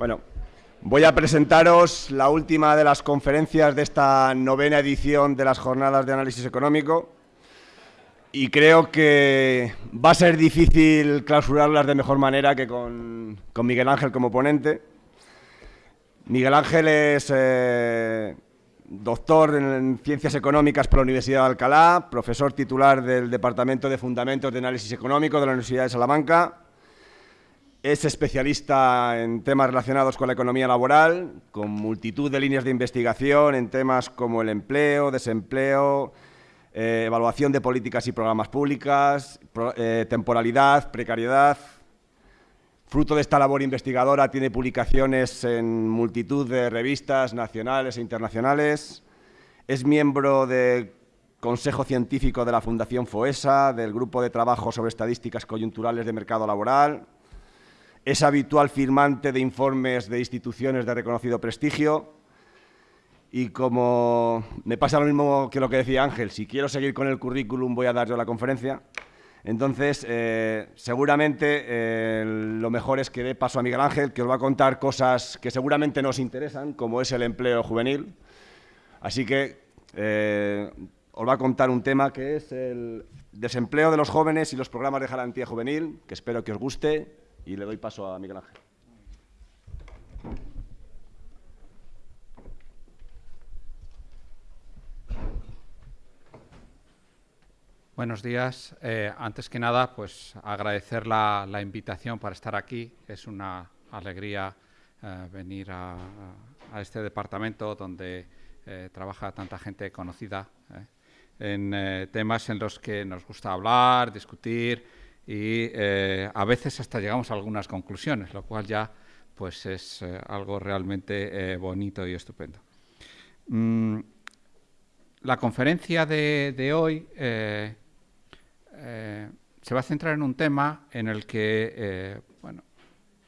Bueno, voy a presentaros la última de las conferencias de esta novena edición de las jornadas de análisis económico y creo que va a ser difícil clausurarlas de mejor manera que con, Miguel Ángel como ponente. Miguel Ángel es eh, doctor en Ciencias Económicas por la Universidad de Alcalá, profesor titular del Departamento de Fundamentos de Análisis Económico de la Universidad de Salamanca, es especialista en temas relacionados con la economía laboral, con multitud de líneas de investigación en temas como el empleo, desempleo, eh, evaluación de políticas y programas públicas, eh, temporalidad, precariedad. Fruto de esta labor investigadora tiene publicaciones en multitud de revistas nacionales e internacionales. Es miembro del Consejo Científico de la Fundación FOESA, del Grupo de Trabajo sobre Estadísticas Coyunturales de Mercado Laboral. Es habitual firmante de informes de instituciones de reconocido prestigio y como me pasa lo mismo que lo que decía Ángel, si quiero seguir con el currículum voy a dar yo la conferencia. Entonces, eh, seguramente eh, lo mejor es que dé paso a Miguel Ángel, que os va a contar cosas que seguramente nos interesan, como es el empleo juvenil. Así que eh, os va a contar un tema que es el desempleo de los jóvenes y los programas de garantía juvenil, que espero que os guste, y le doy paso a Miguel Ángel. Buenos días. Eh, antes que nada, pues agradecer la, invitación para estar aquí. Es una alegría eh, venir a, este departamento donde eh, trabaja tanta gente conocida en temas en los que nos gusta hablar, discutir y a veces hasta llegamos a algunas conclusiones, lo cual ya pues es algo realmente bonito y estupendo. Mm, la conferencia de, de hoy eh, se va a centrar en un tema en el que, eh, bueno,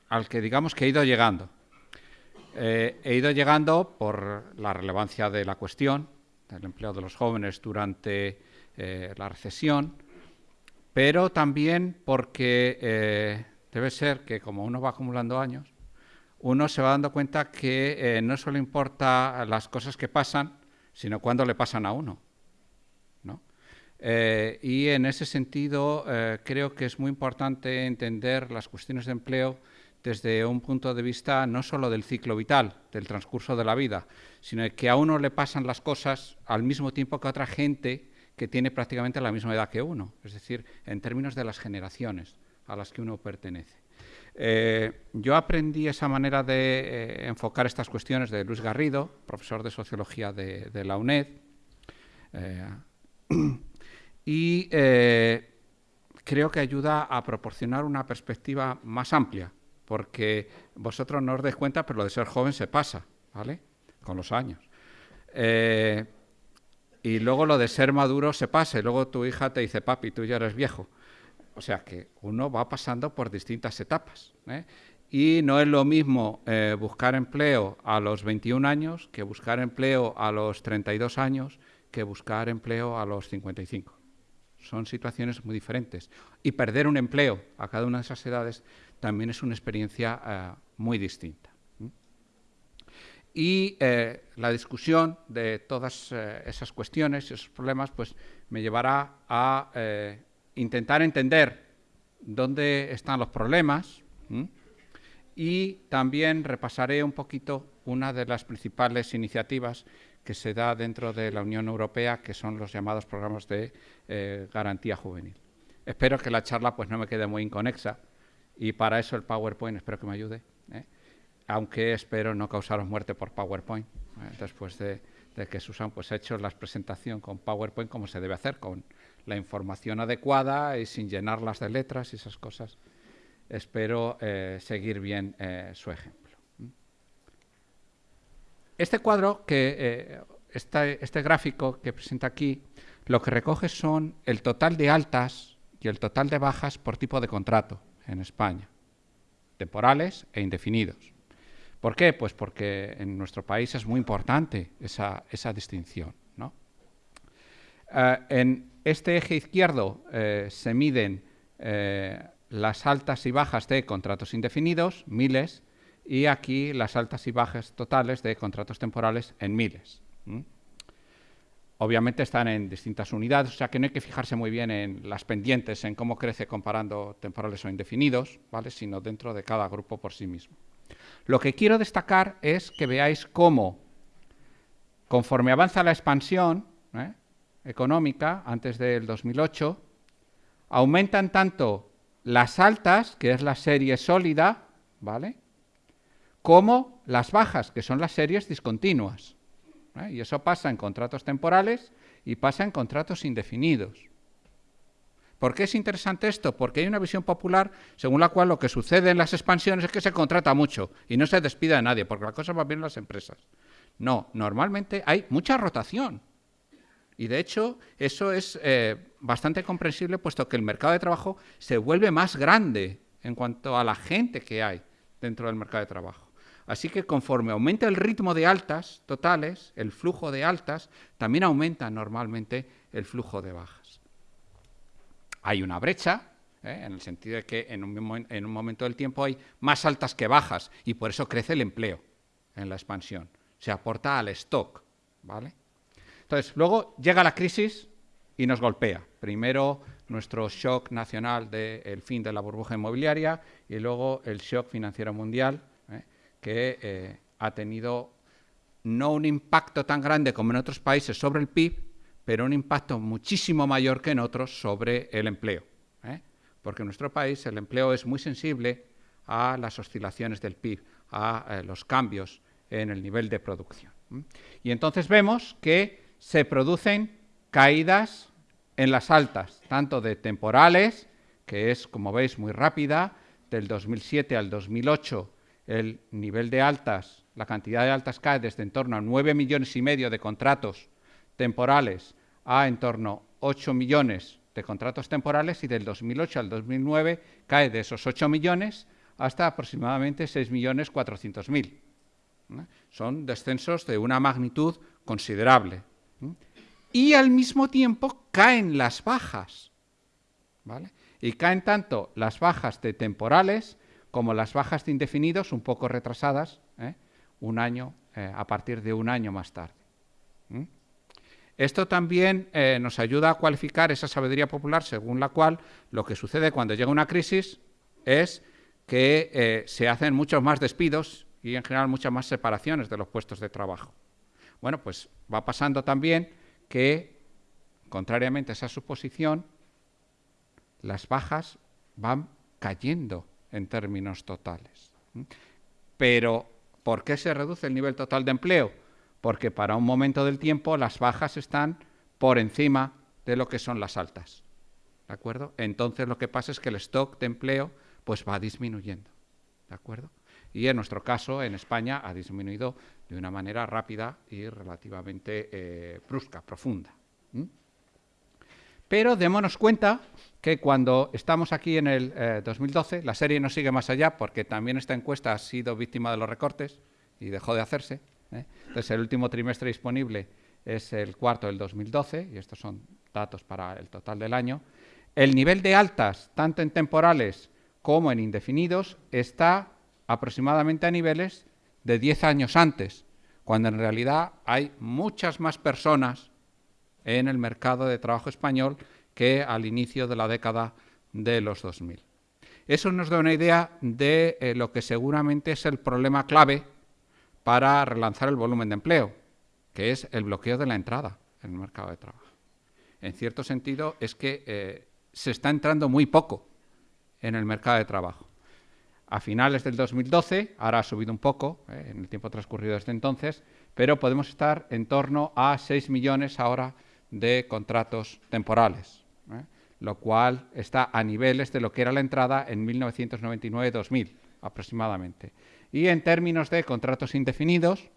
al que digamos que he ido llegando. Eh, he ido llegando por la relevancia de la cuestión del empleo de los jóvenes durante la recesión, pero también porque debe ser que como uno va acumulando años, uno se va dando cuenta que no solo importa las cosas que pasan, sino cuándo le pasan a uno. Eh, y en ese sentido eh, creo que es muy importante entender las cuestiones de empleo desde un punto de vista no solo del ciclo vital, del transcurso de la vida, sino que a uno le pasan las cosas al mismo tiempo que a otra gente que tiene prácticamente la misma edad que uno, es decir, en términos de las generaciones a las que uno pertenece. Eh, yo aprendí esa manera de enfocar estas cuestiones de Luis Garrido, profesor de Sociología de, la UNED, y eh, creo que ayuda a proporcionar una perspectiva más amplia, porque vosotros no os dais cuenta, pero lo de ser joven se pasa, ¿vale? Con los años. Eh, y luego lo de ser maduro se pasa, y luego tu hija te dice, papi, tú ya eres viejo. O sea que uno va pasando por distintas etapas. ¿eh? Y no es lo mismo buscar empleo a los 21 años que buscar empleo a los 32 años que buscar empleo a los 55 son situaciones muy diferentes. Y perder un empleo a cada una de esas edades también es una experiencia eh, muy distinta. Y eh, la discusión de todas eh, esas cuestiones y esos problemas pues, me llevará a intentar entender dónde están los problemas y también repasaré un poquito una de las principales iniciativas que se da dentro de la Unión Europea, que son los llamados programas de eh, garantía juvenil. Espero que la charla pues, no me quede muy inconexa y para eso el PowerPoint espero que me ayude, ¿eh? Aunque espero no causaros muerte por PowerPoint, ¿eh? después de, que Susan pues, ha hecho la presentación con PowerPoint como se debe hacer, con la información adecuada y sin llenarlas de letras y esas cosas. Espero seguir bien su ejemplo. Este cuadro, que eh, este gráfico que presenta aquí, lo que recoge son el total de altas y el total de bajas por tipo de contrato en España, temporales e indefinidos. ¿Por qué? Pues porque en nuestro país es muy importante esa, distinción. Eh, en este eje izquierdo eh, se miden las altas y bajas de contratos indefinidos, miles, y aquí las altas y bajas totales de contratos temporales en miles. Obviamente están en distintas unidades, o sea que no hay que fijarse muy bien en las pendientes, en cómo crece comparando temporales o indefinidos, ¿vale? sino dentro de cada grupo por sí mismo. Lo que quiero destacar es que veáis cómo, conforme avanza la expansión ¿eh? económica antes del 2008, aumentan tanto las altas, que es la serie sólida, ¿vale? como las bajas, que son las series discontinuas. ¿eh? Y eso pasa en contratos temporales y pasa en contratos indefinidos. ¿Por qué es interesante esto? Porque hay una visión popular según la cual lo que sucede en las expansiones es que se contrata mucho y no se despide a nadie, porque la cosa va bien en las empresas. No, normalmente hay mucha rotación. Y de hecho, eso es eh, bastante comprensible, puesto que el mercado de trabajo se vuelve más grande en cuanto a la gente que hay dentro del mercado de trabajo. Así que conforme aumenta el ritmo de altas totales, el flujo de altas, también aumenta normalmente el flujo de bajas. Hay una brecha, ¿eh? en el sentido de que en un, en un momento del tiempo hay más altas que bajas y por eso crece el empleo en la expansión. Se aporta al stock, ¿vale? Entonces, luego llega la crisis y nos golpea. Primero nuestro shock nacional del fin de la burbuja inmobiliaria y luego el shock financiero mundial que eh, ha tenido no un impacto tan grande como en otros países sobre el PIB, pero un impacto muchísimo mayor que en otros sobre el empleo. ¿eh? Porque en nuestro país el empleo es muy sensible a las oscilaciones del PIB, a eh, los cambios en el nivel de producción. Y entonces vemos que se producen caídas en las altas, tanto de temporales, que es, como veis, muy rápida, del 2007 al 2008 el nivel de altas, la cantidad de altas cae desde en torno a 9 millones y medio de contratos temporales a en torno a 8 millones de contratos temporales y del 2008 al 2009 cae de esos 8 millones hasta aproximadamente 6 millones 400 mil. Son descensos de una magnitud considerable. Y al mismo tiempo caen las bajas. Y caen tanto las bajas de temporales como las bajas de indefinidos un poco retrasadas, ¿eh? un año, eh, a partir de un año más tarde. Esto también eh, nos ayuda a cualificar esa sabiduría popular según la cual lo que sucede cuando llega una crisis es que se hacen muchos más despidos y en general muchas más separaciones de los puestos de trabajo. Bueno, pues va pasando también que, contrariamente a esa suposición, las bajas van cayendo en términos totales. Pero, ¿por qué se reduce el nivel total de empleo? Porque para un momento del tiempo las bajas están por encima de lo que son las altas. ¿De acuerdo? Entonces lo que pasa es que el stock de empleo pues va disminuyendo. ¿De acuerdo? Y en nuestro caso, en España, ha disminuido de una manera rápida y relativamente eh, brusca, profunda. Pero démonos cuenta que cuando estamos aquí en el 2012, eh, la serie no sigue más allá porque también esta encuesta ha sido víctima de los recortes y dejó de hacerse. ¿Eh? Entonces, el último trimestre disponible es el cuarto del 2012, y estos son datos para el total del año. El nivel de altas, tanto en temporales como en indefinidos, está aproximadamente a niveles de 10 años antes, cuando en realidad hay muchas más personas en el mercado de trabajo español que al inicio de la década de los 2000. Eso nos da una idea de eh, lo que seguramente es el problema clave para relanzar el volumen de empleo, que es el bloqueo de la entrada en el mercado de trabajo. En cierto sentido, es que eh, se está entrando muy poco en el mercado de trabajo. A finales del 2012, ahora ha subido un poco eh, en el tiempo transcurrido desde entonces, pero podemos estar en torno a 6 millones ahora de contratos temporales. ¿eh? lo cual está a niveles de lo que era la entrada en 1999-2000 aproximadamente. Y en términos de contratos indefinidos,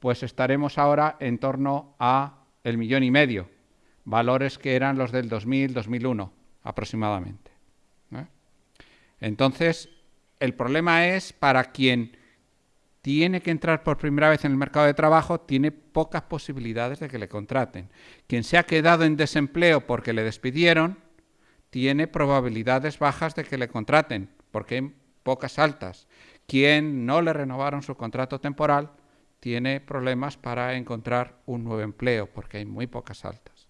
pues estaremos ahora en torno a el millón y medio, valores que eran los del 2000-2001 aproximadamente. Entonces, el problema es para quien tiene que entrar por primera vez en el mercado de trabajo, tiene pocas posibilidades de que le contraten. Quien se ha quedado en desempleo porque le despidieron, tiene probabilidades bajas de que le contraten, porque hay pocas altas. Quien no le renovaron su contrato temporal tiene problemas para encontrar un nuevo empleo, porque hay muy pocas altas.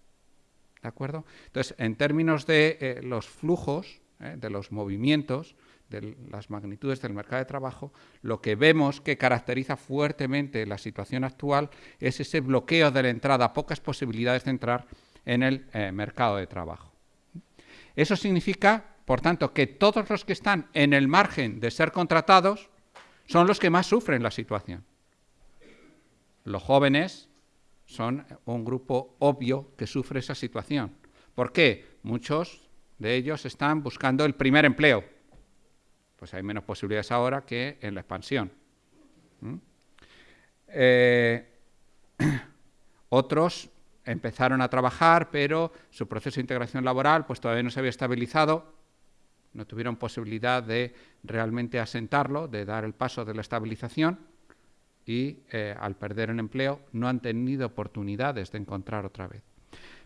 ¿De acuerdo? Entonces, en términos de eh, los flujos, eh, de los movimientos, de las magnitudes del mercado de trabajo, lo que vemos que caracteriza fuertemente la situación actual es ese bloqueo de la entrada, pocas posibilidades de entrar en el eh, mercado de trabajo. Eso significa, por tanto, que todos los que están en el margen de ser contratados son los que más sufren la situación. Los jóvenes son un grupo obvio que sufre esa situación. ¿Por qué? Muchos de ellos están buscando el primer empleo. Pues hay menos posibilidades ahora que en la expansión. Eh, otros empezaron a trabajar, pero su proceso de integración laboral pues, todavía no se había estabilizado, no tuvieron posibilidad de realmente asentarlo, de dar el paso de la estabilización y eh, al perder el empleo no han tenido oportunidades de encontrar otra vez.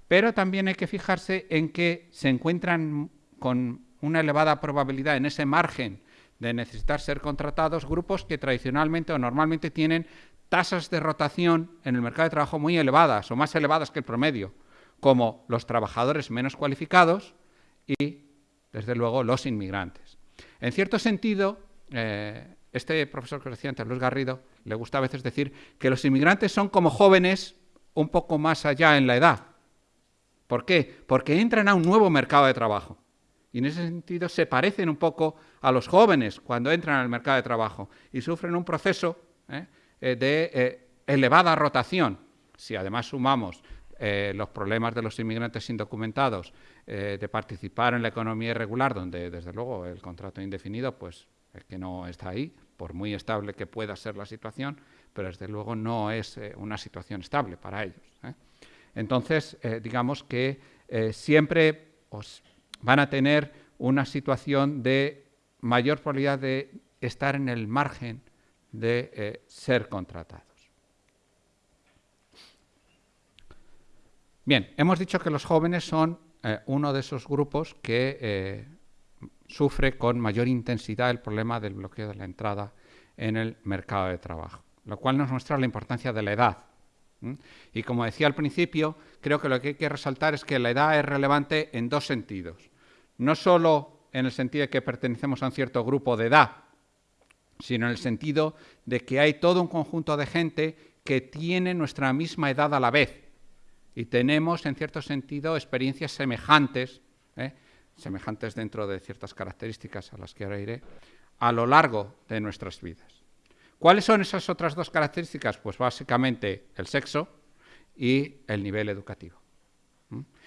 Pero también hay que fijarse en que se encuentran con una elevada probabilidad en ese margen de necesitar ser contratados grupos que tradicionalmente o normalmente tienen tasas de rotación en el mercado de trabajo muy elevadas o más elevadas que el promedio, como los trabajadores menos cualificados y, desde luego, los inmigrantes. En cierto sentido, eh, este profesor que decía antes, Luis Garrido, le gusta a veces decir que los inmigrantes son como jóvenes un poco más allá en la edad. ¿Por qué? Porque entran a un nuevo mercado de trabajo. Y en ese sentido se parecen un poco a los jóvenes cuando entran al mercado de trabajo y sufren un proceso ¿eh? Eh, de elevada rotación. Si además sumamos los problemas de los inmigrantes indocumentados de participar en la economía irregular, donde desde luego el contrato indefinido pues es que no está ahí, por muy estable que pueda ser la situación, pero desde luego no es una situación estable para ellos. Entonces, digamos que siempre os van a tener una situación de mayor probabilidad de estar en el margen de eh, ser contratados. Bien, hemos dicho que los jóvenes son eh, uno de esos grupos que eh, sufre con mayor intensidad el problema del bloqueo de la entrada en el mercado de trabajo, lo cual nos muestra la importancia de la edad. Y como decía al principio, creo que lo que hay que resaltar es que la edad es relevante en dos sentidos no solo en el sentido de que pertenecemos a un cierto grupo de edad, sino en el sentido de que hay todo un conjunto de gente que tiene nuestra misma edad a la vez y tenemos, en cierto sentido, experiencias semejantes, ¿eh? semejantes dentro de ciertas características a las que ahora iré, a lo largo de nuestras vidas. ¿Cuáles son esas otras dos características? Pues básicamente el sexo y el nivel educativo.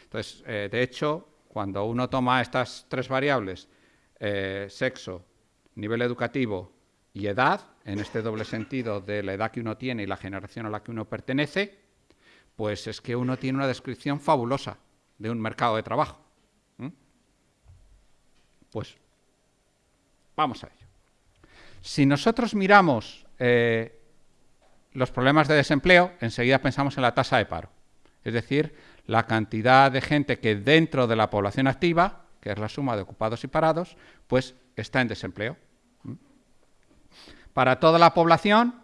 Entonces, eh, de hecho, cuando uno toma estas tres variables, eh, sexo, nivel educativo y edad, en este doble sentido de la edad que uno tiene y la generación a la que uno pertenece, pues es que uno tiene una descripción fabulosa de un mercado de trabajo. Pues vamos a ello. Si nosotros miramos eh, los problemas de desempleo, enseguida pensamos en la tasa de paro. Es decir, la cantidad de gente que dentro de la población activa, que es la suma de ocupados y parados, pues está en desempleo. Para toda la población,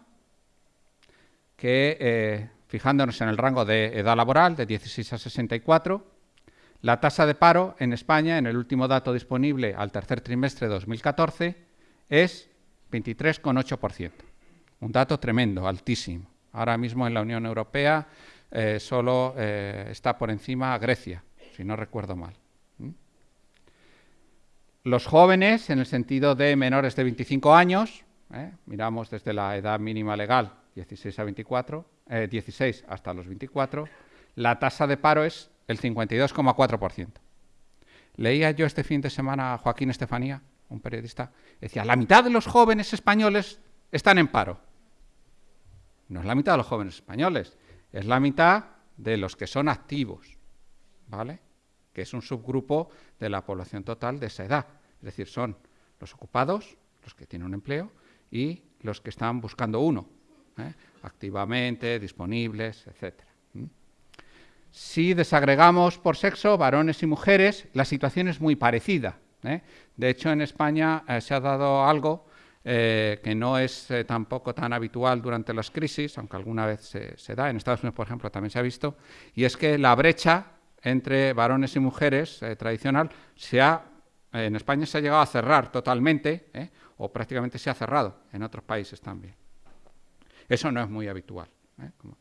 que eh, fijándonos en el rango de edad laboral, de 16 a 64, la tasa de paro en España, en el último dato disponible al tercer trimestre de 2014, es 23,8%. Un dato tremendo, altísimo. Ahora mismo en la Unión Europea eh, solo eh, está por encima Grecia, si no recuerdo mal. Los jóvenes, en el sentido de menores de 25 años, ¿eh? miramos desde la edad mínima legal, 16 a 24, 16 hasta los 24, la tasa de paro es el 52,4%. Leía yo este fin de semana a Joaquín Estefanía, un periodista, decía, la mitad de los jóvenes españoles están en paro. No es la mitad de los jóvenes españoles, es la mitad de los que son activos, ¿vale? Que es un subgrupo de la población total de esa edad. Es decir, son los ocupados, los que tienen un empleo, y los que están buscando uno, ¿eh? activamente, disponibles, etc. Si desagregamos por sexo, varones y mujeres, la situación es muy parecida. ¿eh? De hecho, en España eh, se ha dado algo que no es tampoco tan habitual durante las crisis, aunque alguna vez se, da, en Estados Unidos, por ejemplo, también se ha visto, y es que la brecha entre varones y mujeres tradicional se ha, en España se ha llegado a cerrar totalmente, o prácticamente se ha cerrado, en otros países también. Eso no es muy habitual, digo.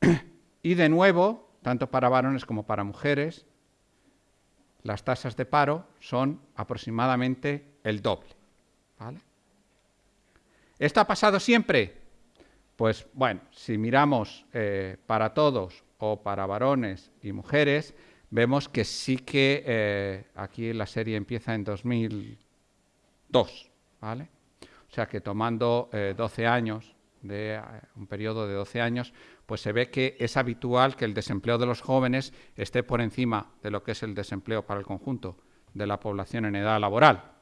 Y de nuevo, tanto para varones como para mujeres, las tasas de paro son aproximadamente el doble. ¿Esto ha pasado siempre? Pues bueno, si miramos eh, para todos o para varones y mujeres, vemos que sí que eh, aquí la serie empieza en 2002, ¿vale? O sea que tomando 12 eh, años, de un periodo de 12 años, pues se ve que es habitual que el desempleo de los jóvenes esté por encima de lo que es el desempleo para el conjunto de la población en edad laboral.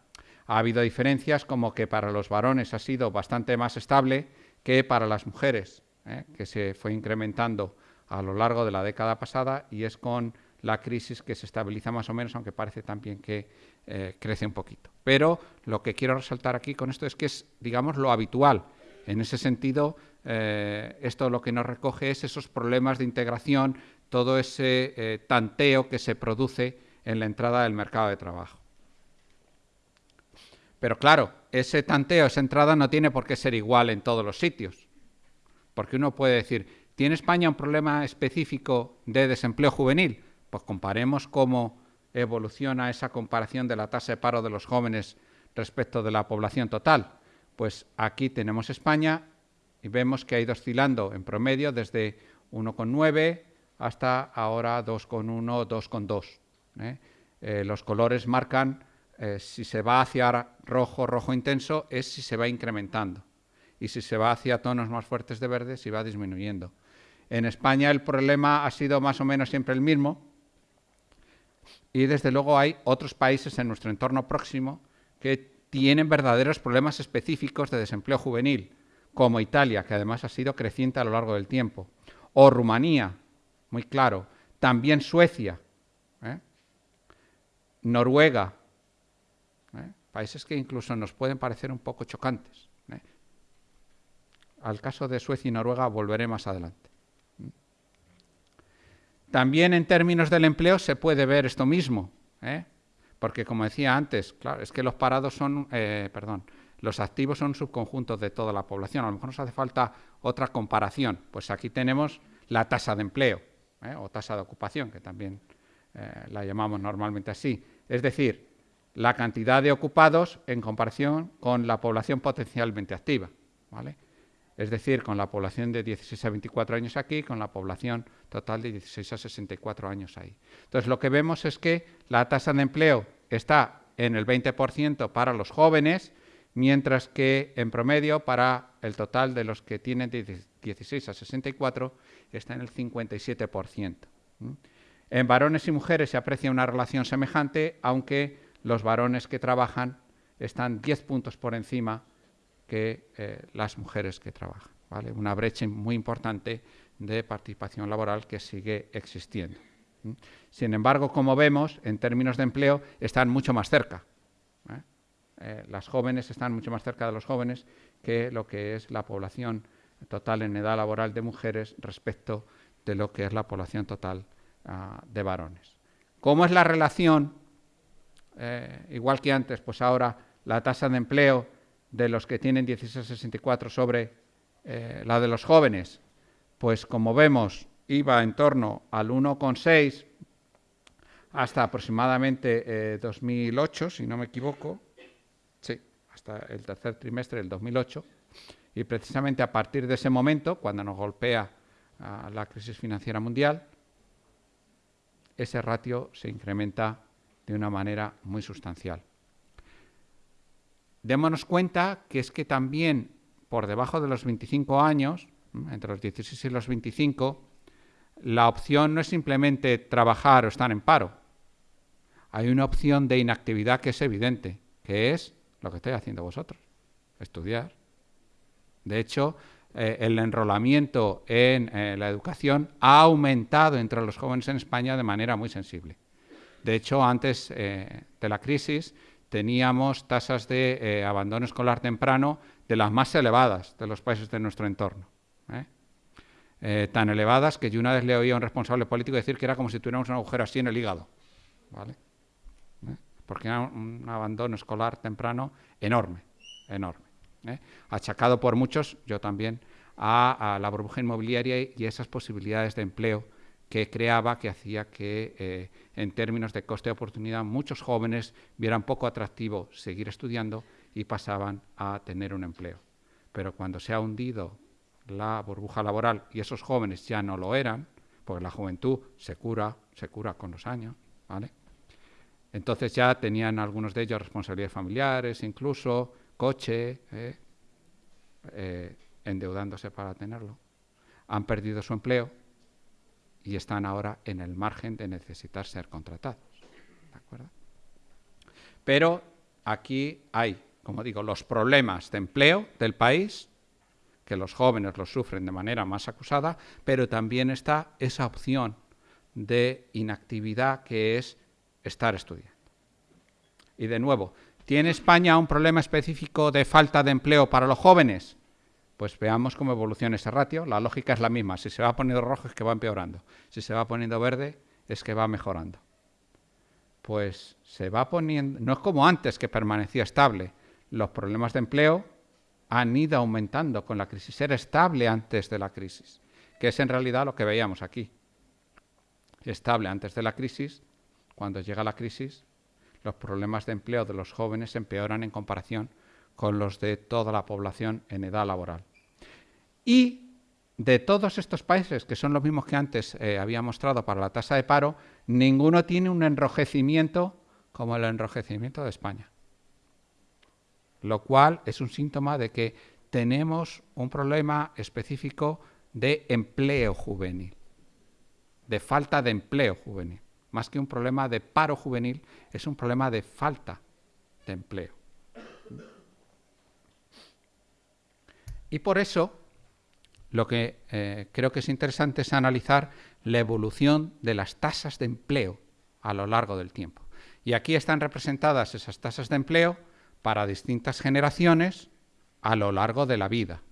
Ha habido diferencias como que para los varones ha sido bastante más estable que para las mujeres, ¿eh? que se fue incrementando a lo largo de la década pasada y es con la crisis que se estabiliza más o menos, aunque parece también que eh, crece un poquito. Pero lo que quiero resaltar aquí con esto es que es, digamos, lo habitual. En ese sentido, eh, esto lo que nos recoge es esos problemas de integración, todo ese eh, tanteo que se produce en la entrada del mercado de trabajo. Pero claro, ese tanteo, esa entrada no tiene por qué ser igual en todos los sitios. Porque uno puede decir, ¿tiene España un problema específico de desempleo juvenil? Pues comparemos cómo evoluciona esa comparación de la tasa de paro de los jóvenes respecto de la población total. Pues aquí tenemos España y vemos que ha ido oscilando en promedio desde 1,9 hasta ahora 2,1, 2,2. ¿eh? ¿eh? los colores marcan eh, si se va hacia rojo, rojo intenso, es si se va incrementando. Y si se va hacia tonos más fuertes de verde, si va disminuyendo. En España el problema ha sido más o menos siempre el mismo. Y desde luego hay otros países en nuestro entorno próximo que tienen verdaderos problemas específicos de desempleo juvenil como Italia, que además ha sido creciente a lo largo del tiempo, o Rumanía, muy claro, también Suecia, ¿eh? Noruega, ¿eh? países que incluso nos pueden parecer un poco chocantes. ¿eh? Al caso de Suecia y Noruega volveré más adelante. También en términos del empleo se puede ver esto mismo, porque como decía antes, claro, es que los parados son, perdón, los activos son subconjuntos de toda la población. A lo mejor nos hace falta otra comparación. Pues aquí tenemos la tasa de empleo ¿eh? o tasa de ocupación, que también eh, la llamamos normalmente así. Es decir, la cantidad de ocupados en comparación con la población potencialmente activa. Es decir, con la población de 16 a 24 años aquí, con la población total de 16 a 64 años ahí. Entonces, lo que vemos es que la tasa de empleo está en el 20% para los jóvenes, mientras que en promedio para el total de los que tienen de 16 a 64 está en el 57%. En varones y mujeres se aprecia una relación semejante, aunque los varones que trabajan están 10 puntos por encima que eh, las mujeres que trabajan. Una brecha muy importante de participación laboral que sigue existiendo. Sin embargo, como vemos, en términos de empleo, están mucho más cerca. Eh, las jóvenes están mucho más cerca de los jóvenes que lo que es la población total en edad laboral de mujeres respecto de lo que es la población total ah, de varones. ¿Cómo es la relación? Eh, igual que antes, pues ahora la tasa de empleo de los que tienen 16 64 sobre eh, la de los jóvenes, pues como vemos iba en torno al 1,6 hasta aproximadamente 2008, si no me equivoco, hasta el tercer trimestre del 2008, y precisamente a partir de ese momento, cuando nos golpea ah, la crisis financiera mundial, ese ratio se incrementa de una manera muy sustancial. Démonos cuenta que es que también por debajo de los 25 años, entre los 16 y los 25, la opción no es simplemente trabajar o estar en paro. Hay una opción de inactividad que es evidente, que es lo que estáis haciendo vosotros, estudiar. De hecho, eh, el enrolamiento en eh, la educación ha aumentado entre los jóvenes en España de manera muy sensible. De hecho, antes eh, de la crisis teníamos tasas de eh, abandono escolar temprano de las más elevadas de los países de nuestro entorno. ¿eh? Eh, tan elevadas que yo una vez le oí a un responsable político decir que era como si tuviéramos un agujero así en el hígado. ¿vale? Porque era un, abandono escolar temprano enorme, enorme. Achacado por muchos, yo también, a, la burbuja inmobiliaria y esas posibilidades de empleo que creaba, que hacía que en términos de coste de oportunidad muchos jóvenes vieran poco atractivo seguir estudiando y pasaban a tener un empleo. Pero cuando se ha hundido la burbuja laboral y esos jóvenes ya no lo eran, porque la juventud se cura, se cura con los años, ¿vale? Entonces ya tenían algunos de ellos responsabilidades familiares, incluso coche, ¿eh? Eh, endeudándose para tenerlo. Han perdido su empleo y están ahora en el margen de necesitar ser contratados. Pero aquí hay, como digo, los problemas de empleo del país, que los jóvenes los sufren de manera más acusada, pero también está esa opción de inactividad que es estar estudiando. Y de nuevo, ¿tiene España un problema específico de falta de empleo para los jóvenes? Pues veamos cómo evoluciona ese ratio. La lógica es la misma. Si se va poniendo rojo es que va empeorando. Si se va poniendo verde es que va mejorando. Pues se va poniendo... No es como antes que permanecía estable. Los problemas de empleo han ido aumentando con la crisis. Era estable antes de la crisis, que es en realidad lo que veíamos aquí. Estable antes de la crisis. Cuando llega la crisis, los problemas de empleo de los jóvenes empeoran en comparación con los de toda la población en edad laboral. Y de todos estos países, que son los mismos que antes eh, había mostrado para la tasa de paro, ninguno tiene un enrojecimiento como el enrojecimiento de España. Lo cual es un síntoma de que tenemos un problema específico de empleo juvenil, de falta de empleo juvenil. Más que un problema de paro juvenil, es un problema de falta de empleo. Y por eso lo que eh, creo que es interesante es analizar la evolución de las tasas de empleo a lo largo del tiempo. Y aquí están representadas esas tasas de empleo para distintas generaciones a lo largo de la vida.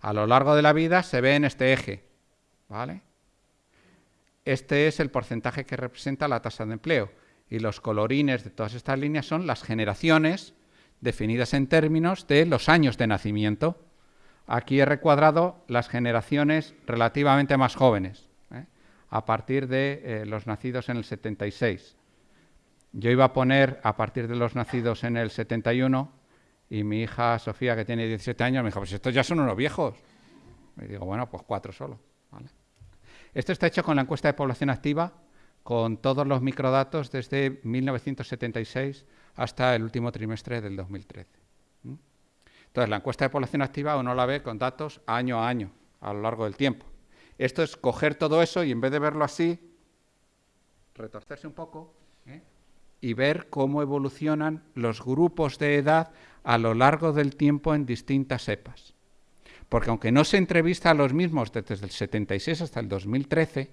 A lo largo de la vida se ve en este eje, ¿vale? Este es el porcentaje que representa la tasa de empleo y los colorines de todas estas líneas son las generaciones definidas en términos de los años de nacimiento. Aquí he recuadrado las generaciones relativamente más jóvenes, ¿eh? a partir de eh, los nacidos en el 76. Yo iba a poner a partir de los nacidos en el 71 y mi hija Sofía, que tiene 17 años, me dijo, pues estos ya son unos viejos. Y digo, bueno, pues cuatro solo. Esto está hecho con la encuesta de población activa, con todos los microdatos desde 1976 hasta el último trimestre del 2013. Entonces, la encuesta de población activa uno la ve con datos año a año, a lo largo del tiempo. Esto es coger todo eso y en vez de verlo así, retorcerse un poco ¿eh? y ver cómo evolucionan los grupos de edad a lo largo del tiempo en distintas epas. Porque aunque no se entrevista a los mismos desde el 76 hasta el 2013,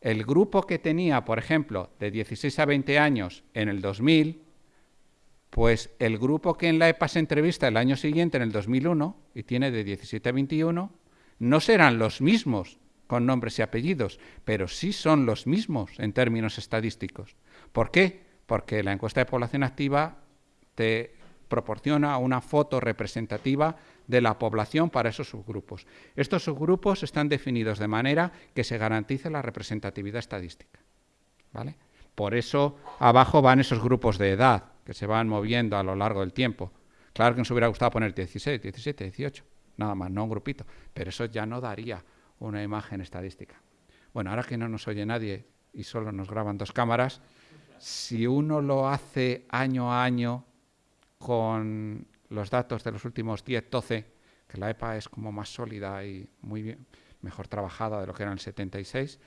el grupo que tenía, por ejemplo, de 16 a 20 años en el 2000, pues el grupo que en la EPA se entrevista el año siguiente, en el 2001, y tiene de 17 a 21, no serán los mismos con nombres y apellidos, pero sí son los mismos en términos estadísticos. ¿Por qué? Porque la encuesta de población activa te proporciona una foto representativa de la población para esos subgrupos. Estos subgrupos están definidos de manera que se garantice la representatividad estadística. ¿vale? Por eso abajo van esos grupos de edad, que se van moviendo a lo largo del tiempo. Claro que nos hubiera gustado poner 16, 17, 18, nada más, no un grupito, pero eso ya no daría una imagen estadística. Bueno, ahora que no nos oye nadie y solo nos graban dos cámaras, si uno lo hace año a año con los datos de los últimos 10, 12, que la EPA es como más sólida y muy bien, mejor trabajada de lo que era en el 76,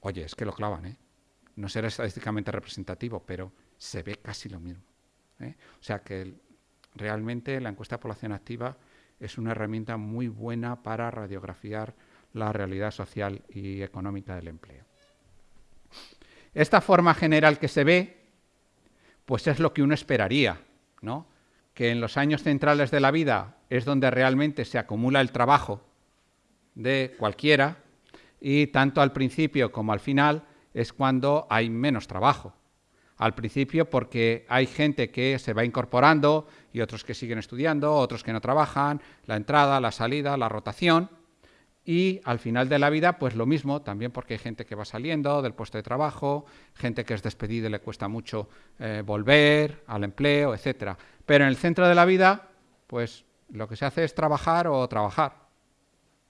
oye, es que lo clavan, ¿eh? No será estadísticamente representativo, pero se ve casi lo mismo. ¿eh? O sea que realmente la encuesta de población activa es una herramienta muy buena para radiografiar la realidad social y económica del empleo. Esta forma general que se ve, pues es lo que uno esperaría, ¿no? Que en los años centrales de la vida es donde realmente se acumula el trabajo de cualquiera y tanto al principio como al final es cuando hay menos trabajo. Al principio porque hay gente que se va incorporando y otros que siguen estudiando, otros que no trabajan, la entrada, la salida, la rotación. Y al final de la vida, pues lo mismo, también porque hay gente que va saliendo del puesto de trabajo, gente que es despedida y le cuesta mucho eh, volver al empleo, etcétera. Pero en el centro de la vida, pues lo que se hace es trabajar o trabajar.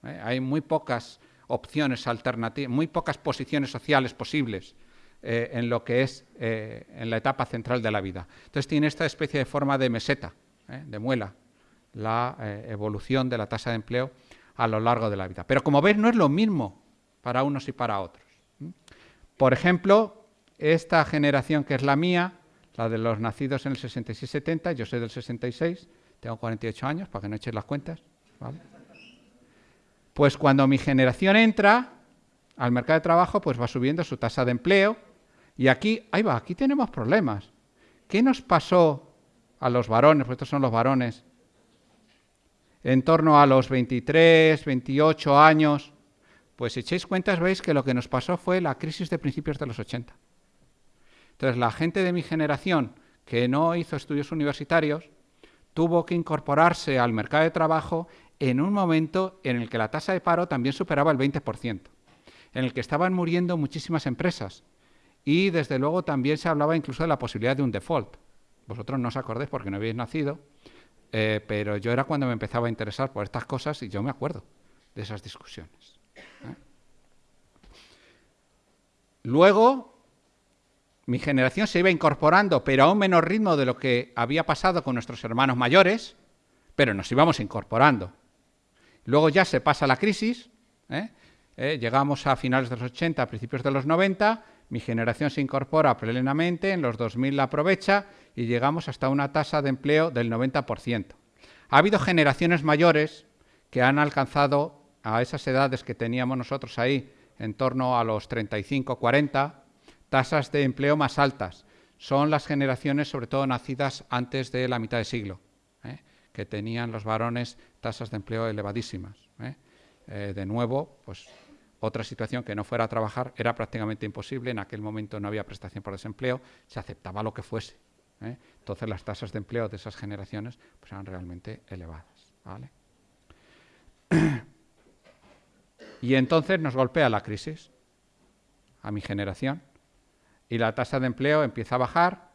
¿eh? Hay muy pocas opciones alternativas, muy pocas posiciones sociales posibles eh, en lo que es en la etapa central de la vida. Entonces tiene esta especie de forma de meseta, de muela, la evolución de la tasa de empleo a lo largo de la vida. Pero como veis, no es lo mismo para unos y para otros. Por ejemplo, esta generación que es la mía, la de los nacidos en el 66-70, yo soy del 66, tengo 48 años, para que no echéis las cuentas, Pues cuando mi generación entra al mercado de trabajo, pues va subiendo su tasa de empleo, y aquí, ahí va, aquí tenemos problemas. ¿Qué nos pasó a los varones? Pues estos son los varones en torno a los 23, 28 años, pues si echéis cuentas veis que lo que nos pasó fue la crisis de principios de los 80. Entonces la gente de mi generación que no hizo estudios universitarios tuvo que incorporarse al mercado de trabajo en un momento en el que la tasa de paro también superaba el 20%, en el que estaban muriendo muchísimas empresas y desde luego también se hablaba incluso de la posibilidad de un default. Vosotros no os acordéis porque no habéis nacido, eh, pero yo era cuando me empezaba a interesar por estas cosas y yo me acuerdo de esas discusiones. ¿eh? Luego, mi generación se iba incorporando, pero a un menor ritmo de lo que había pasado con nuestros hermanos mayores, pero nos íbamos incorporando. Luego ya se pasa la crisis, ¿eh? llegamos a finales de los 80, a principios de los 90, mi generación se incorpora plenamente, en los 2000 la aprovecha y llegamos hasta una tasa de empleo del 90%. Ha habido generaciones mayores que han alcanzado a esas edades que teníamos nosotros ahí, en torno a los 35, 40, tasas de empleo más altas. Son las generaciones, sobre todo nacidas antes de la mitad de siglo, ¿eh? que tenían los varones tasas de empleo elevadísimas. ¿eh? Eh, de nuevo, pues otra situación que no fuera a trabajar era prácticamente imposible. En aquel momento no había prestación por desempleo, se aceptaba lo que fuese. ¿eh? Entonces las tasas de empleo de esas generaciones pues, eran realmente elevadas. y entonces nos golpea la crisis a mi generación y la tasa de empleo empieza a bajar.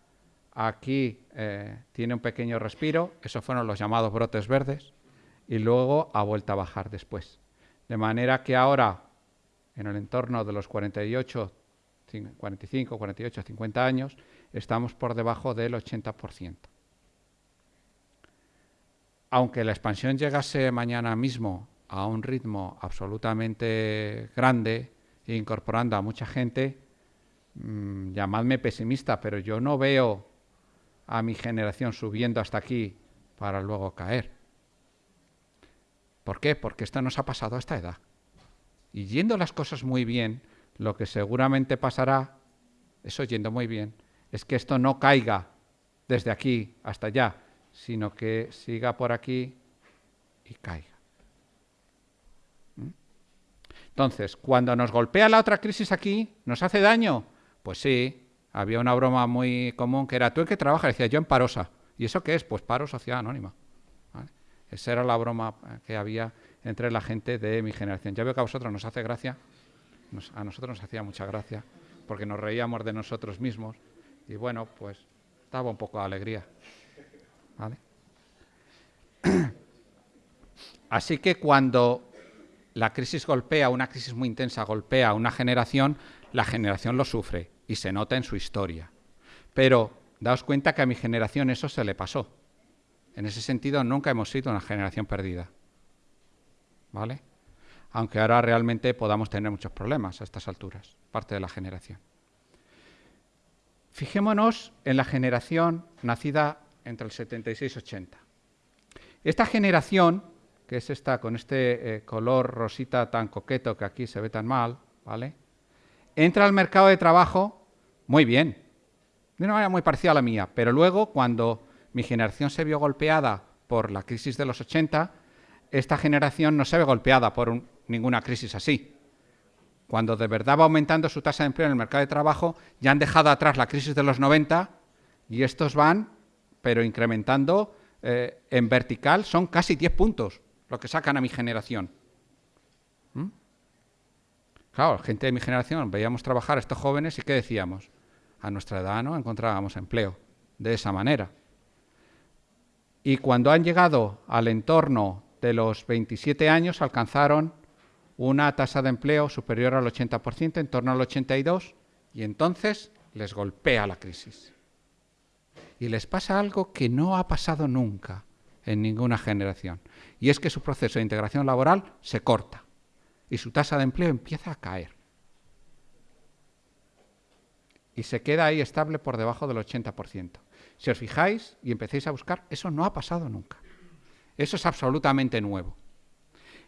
Aquí eh, tiene un pequeño respiro, esos fueron los llamados brotes verdes, y luego ha vuelto a bajar después. De manera que ahora en el entorno de los 48, 45, 48, 50 años, estamos por debajo del 80%. Aunque la expansión llegase mañana mismo a un ritmo absolutamente grande, incorporando a mucha gente, mmm, llamadme pesimista, pero yo no veo a mi generación subiendo hasta aquí para luego caer. ¿Por qué? Porque esto nos ha pasado a esta edad. Y yendo las cosas muy bien, lo que seguramente pasará, eso yendo muy bien, es que esto no caiga desde aquí hasta allá, sino que siga por aquí y caiga. ¿Mm? Entonces, cuando nos golpea la otra crisis aquí, ¿nos hace daño? Pues sí, había una broma muy común que era, ¿tú en qué trabajas? Decía, yo en Parosa. ¿Y eso qué es? Pues paro sociedad anónima. Esa era la broma que había entre la gente de mi generación. Ya veo que a vosotros nos hace gracia, a nosotros nos hacía mucha gracia, porque nos reíamos de nosotros mismos y bueno, pues daba un poco de alegría. Así que cuando la crisis golpea, una crisis muy intensa golpea a una generación, la generación lo sufre y se nota en su historia. Pero daos cuenta que a mi generación eso se le pasó. En ese sentido, nunca hemos sido una generación perdida. ¿Vale? Aunque ahora realmente podamos tener muchos problemas a estas alturas, parte de la generación. Fijémonos en la generación nacida entre el 76 y 80. Esta generación, que es esta con este eh, color rosita tan coqueto que aquí se ve tan mal, ¿vale? Entra al mercado de trabajo muy bien. de una manera muy parecida a la mía, pero luego cuando mi generación se vio golpeada por la crisis de los 80, esta generación no se ve golpeada por ninguna crisis así. Cuando de verdad va aumentando su tasa de empleo en el mercado de trabajo, ya han dejado atrás la crisis de los 90 y estos van, pero incrementando eh, en vertical, son casi 10 puntos lo que sacan a mi generación. ¿Mm? Claro, gente de mi generación, veíamos trabajar a estos jóvenes y ¿qué decíamos? A nuestra edad no encontrábamos empleo de esa manera. Y cuando han llegado al entorno de los 27 años, alcanzaron una tasa de empleo superior al 80%, en torno al 82%, y entonces les golpea la crisis. Y les pasa algo que no ha pasado nunca en ninguna generación, y es que su proceso de integración laboral se corta y su tasa de empleo empieza a caer. Y se queda ahí estable por debajo del 80%. Si os fijáis y empecéis a buscar, eso no ha pasado nunca. Eso es absolutamente nuevo.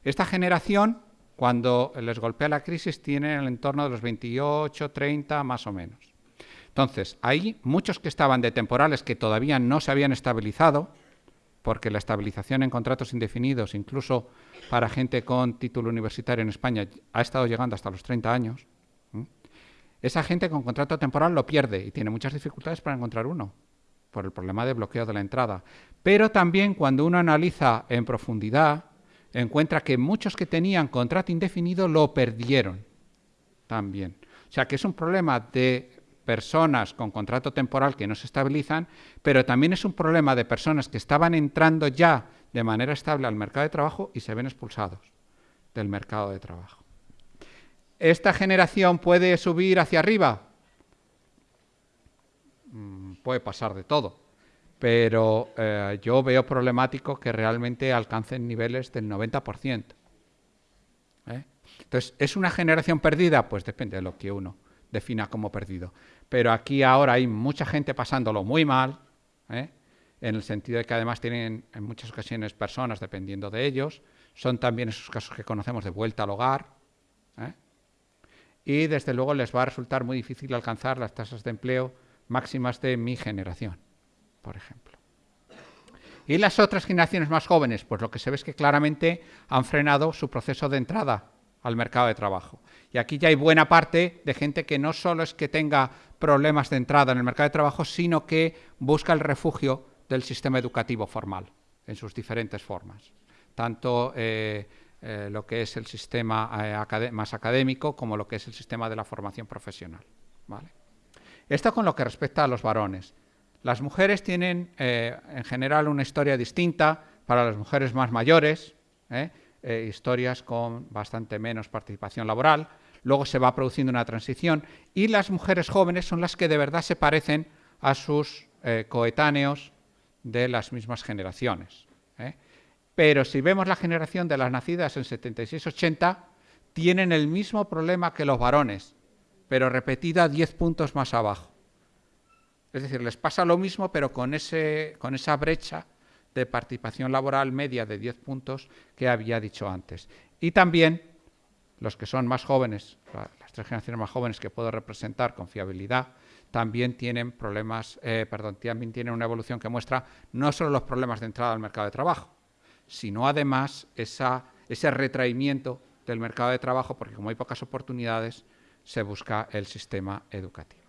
Esta generación, cuando les golpea la crisis, tiene en el entorno de los 28, 30 más o menos. Entonces, hay muchos que estaban de temporales que todavía no se habían estabilizado, porque la estabilización en contratos indefinidos, incluso para gente con título universitario en España, ha estado llegando hasta los 30 años. Esa gente con contrato temporal lo pierde y tiene muchas dificultades para encontrar uno, por el problema de bloqueo de la entrada. Pero también cuando uno analiza en profundidad, encuentra que muchos que tenían contrato indefinido lo perdieron también. O sea que es un problema de personas con contrato temporal que no se estabilizan, pero también es un problema de personas que estaban entrando ya de manera estable al mercado de trabajo y se ven expulsados del mercado de trabajo. ¿Esta generación puede subir hacia arriba? Mm, puede pasar de todo pero eh, yo veo problemático que realmente alcancen niveles del 90%. ¿eh? Entonces, ¿es una generación perdida? Pues depende de lo que uno defina como perdido. Pero aquí ahora hay mucha gente pasándolo muy mal, ¿eh? en el sentido de que además tienen en muchas ocasiones personas dependiendo de ellos, son también esos casos que conocemos de vuelta al hogar, y desde luego les va a resultar muy difícil alcanzar las tasas de empleo máximas de mi generación por ejemplo. ¿Y las otras generaciones más jóvenes? Pues lo que se ve es que claramente han frenado su proceso de entrada al mercado de trabajo. Y aquí ya hay buena parte de gente que no solo es que tenga problemas de entrada en el mercado de trabajo, sino que busca el refugio del sistema educativo formal en sus diferentes formas. Tanto eh, eh, lo que es el sistema eh, más académico como lo que es el sistema de la formación profesional. Esto con lo que respecta a los varones. Las mujeres tienen eh, en general una historia distinta para las mujeres más mayores, ¿eh? Eh, historias con bastante menos participación laboral. Luego se va produciendo una transición y las mujeres jóvenes son las que de verdad se parecen a sus coetáneos de las mismas generaciones. Pero si vemos la generación de las nacidas en 76-80, tienen el mismo problema que los varones, pero repetida 10 puntos más abajo. Es decir, les pasa lo mismo, pero con, ese, con esa brecha de participación laboral media de 10 puntos que había dicho antes. Y también los que son más jóvenes, las tres generaciones más jóvenes que puedo representar con fiabilidad, también tienen problemas, eh, perdón, también tienen una evolución que muestra no solo los problemas de entrada al mercado de trabajo, sino además esa, ese retraimiento del mercado de trabajo, porque como hay pocas oportunidades, se busca el sistema educativo.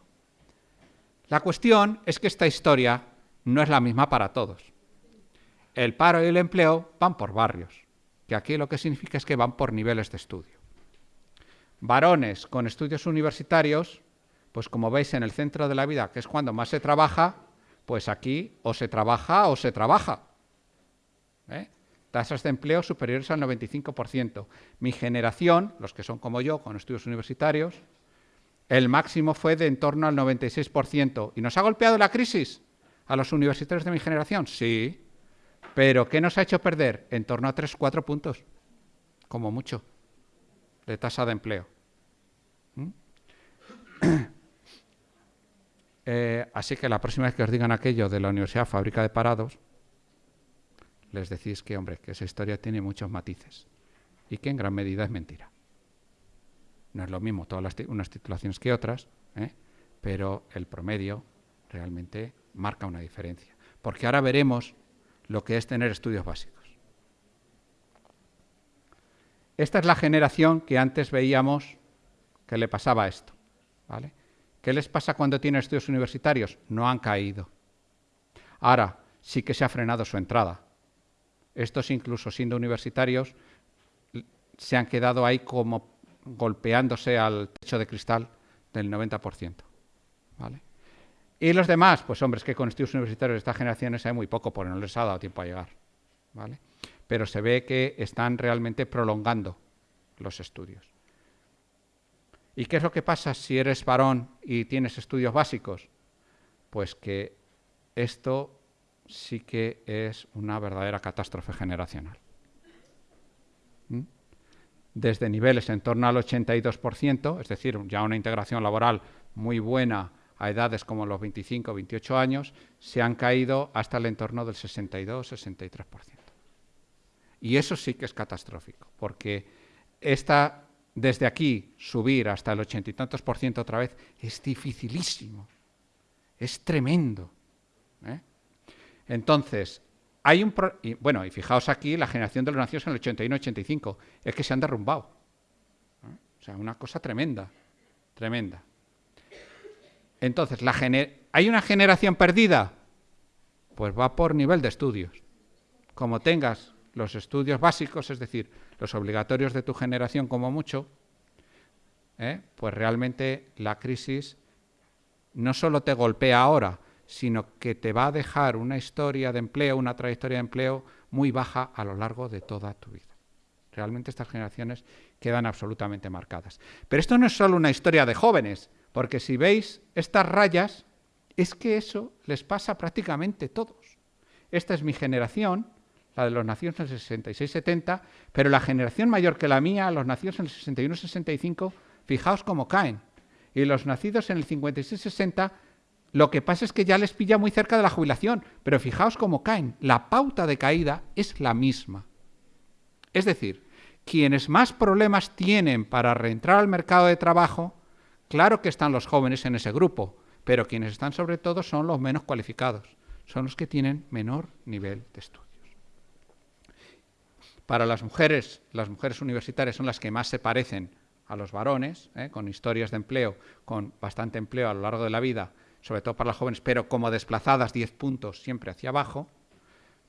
La cuestión es que esta historia no es la misma para todos. El paro y el empleo van por barrios, que aquí lo que significa es que van por niveles de estudio. Varones con estudios universitarios, pues como veis en el centro de la vida, que es cuando más se trabaja, pues aquí o se trabaja o se trabaja. ¿eh? Tasas de empleo superiores al 95%. Mi generación, los que son como yo, con estudios universitarios, el máximo fue de en torno al 96%. ¿Y nos ha golpeado la crisis a los universitarios de mi generación? Sí. Pero ¿qué nos ha hecho perder? En torno a 3-4 puntos, como mucho, de tasa de empleo. ¿Mm? Eh, así que la próxima vez que os digan aquello de la Universidad Fábrica de Parados, les decís que, hombre, que esa historia tiene muchos matices y que en gran medida es mentira. No es lo mismo todas unas titulaciones que otras, ¿eh? pero el promedio realmente marca una diferencia. Porque ahora veremos lo que es tener estudios básicos. Esta es la generación que antes veíamos que le pasaba esto. ¿vale? ¿Qué les pasa cuando tienen estudios universitarios? No han caído. Ahora sí que se ha frenado su entrada. Estos incluso siendo universitarios se han quedado ahí como golpeándose al techo de cristal del 90%. ¿vale? Y los demás, pues hombres que con estudios universitarios de estas generaciones hay muy poco porque no les ha dado tiempo a llegar. ¿vale? Pero se ve que están realmente prolongando los estudios. ¿Y qué es lo que pasa si eres varón y tienes estudios básicos? Pues que esto sí que es una verdadera catástrofe generacional. ¿Mm? Desde niveles en torno al 82%, es decir, ya una integración laboral muy buena a edades como los 25 o 28 años, se han caído hasta el entorno del 62-63%. Y eso sí que es catastrófico, porque esta desde aquí subir hasta el ochenta y tantos por ciento otra vez es dificilísimo, es tremendo. ¿eh? Entonces, hay un... bueno, y fijaos aquí, la generación de los nacidos en el 81-85, es que se han derrumbado. O sea, una cosa tremenda, tremenda. Entonces, la ¿hay una generación perdida? Pues va por nivel de estudios. Como tengas los estudios básicos, es decir, los obligatorios de tu generación como mucho, ¿eh? pues realmente la crisis no solo te golpea ahora, sino que te va a dejar una historia de empleo, una trayectoria de empleo muy baja a lo largo de toda tu vida. Realmente estas generaciones quedan absolutamente marcadas. Pero esto no es solo una historia de jóvenes, porque si veis estas rayas, es que eso les pasa prácticamente a todos. Esta es mi generación, la de los nacidos en el 66-70, pero la generación mayor que la mía, los nacidos en el 61-65, fijaos cómo caen. Y los nacidos en el 56-60, lo que pasa es que ya les pilla muy cerca de la jubilación, pero fijaos cómo caen. La pauta de caída es la misma. Es decir, quienes más problemas tienen para reentrar al mercado de trabajo, claro que están los jóvenes en ese grupo, pero quienes están sobre todo son los menos cualificados, son los que tienen menor nivel de estudio. Para las mujeres, las mujeres universitarias son las que más se parecen a los varones, ¿eh? con historias de empleo, con bastante empleo a lo largo de la vida, sobre todo para las jóvenes, pero como desplazadas 10 puntos siempre hacia abajo,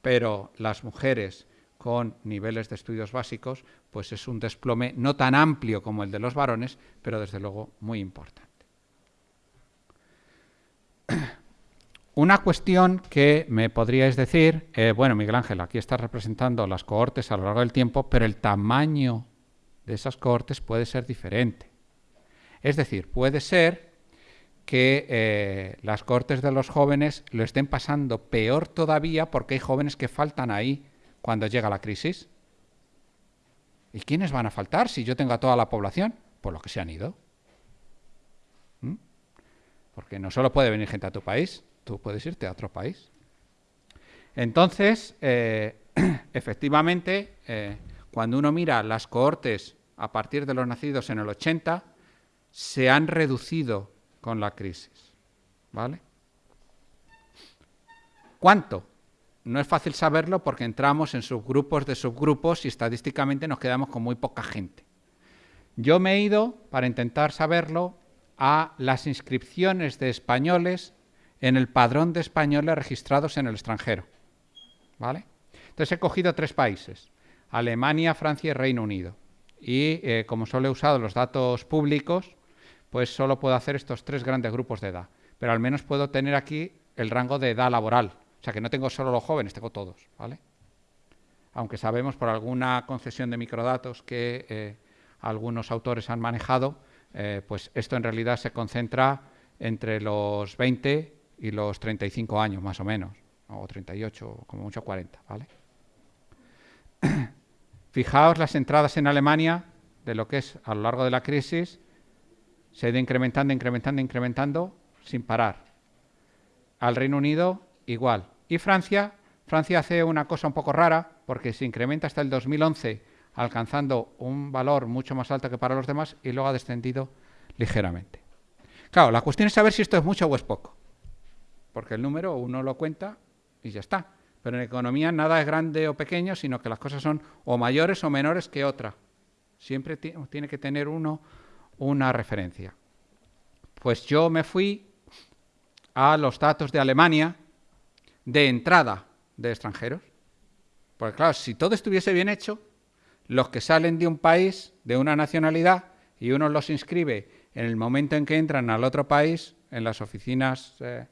pero las mujeres con niveles de estudios básicos, pues es un desplome no tan amplio como el de los varones, pero desde luego muy importante. Una cuestión que me podríais decir, eh, bueno, Miguel Ángel, aquí estás representando las cohortes a lo largo del tiempo, pero el tamaño de esas cohortes puede ser diferente. Es decir, puede ser que eh, las cohortes de los jóvenes lo estén pasando peor todavía porque hay jóvenes que faltan ahí cuando llega la crisis. ¿Y quiénes van a faltar si yo tengo a toda la población? Por los que se han ido. ¿Mm? Porque no solo puede venir gente a tu país, tú puedes irte a otro país. Entonces, eh, efectivamente, eh, cuando uno mira las cohortes a partir de los nacidos en el 80, se han reducido con la crisis. ¿Vale? ¿Cuánto? No es fácil saberlo porque entramos en subgrupos de subgrupos y estadísticamente nos quedamos con muy poca gente. Yo me he ido, para intentar saberlo, a las inscripciones de españoles en el padrón de españoles registrados en el extranjero. ¿Vale? Entonces he cogido tres países, Alemania, Francia y Reino Unido. Y eh, como solo he usado los datos públicos, pues solo puedo hacer estos tres grandes grupos de edad. Pero al menos puedo tener aquí el rango de edad laboral. O sea que no tengo solo los jóvenes, tengo todos. ¿vale? Aunque sabemos por alguna concesión de microdatos que eh, algunos autores han manejado, eh, pues esto en realidad se concentra entre los 20 y los 35 años más o menos, o 38, como mucho 40, ¿vale? Fijaos las entradas en Alemania de lo que es a lo largo de la crisis, se ha ido incrementando, incrementando, incrementando sin parar. Al Reino Unido igual. Y Francia, Francia hace una cosa un poco rara, porque se incrementa hasta el 2011 alcanzando un valor mucho más alto que para los demás y luego ha descendido ligeramente. Claro, la cuestión es saber si esto es mucho o es poco. porque el número uno lo cuenta y ya está. Pero en economía nada es grande o pequeño, sino que las cosas son o mayores o menores que otra. Siempre tiene que tener uno una referencia. Pues yo me fui a los datos de Alemania de entrada de extranjeros. Porque claro, si todo estuviese bien hecho, los que salen de un país, de una nacionalidad, y uno los inscribe en el momento en que entran al otro país, en las oficinas, eh,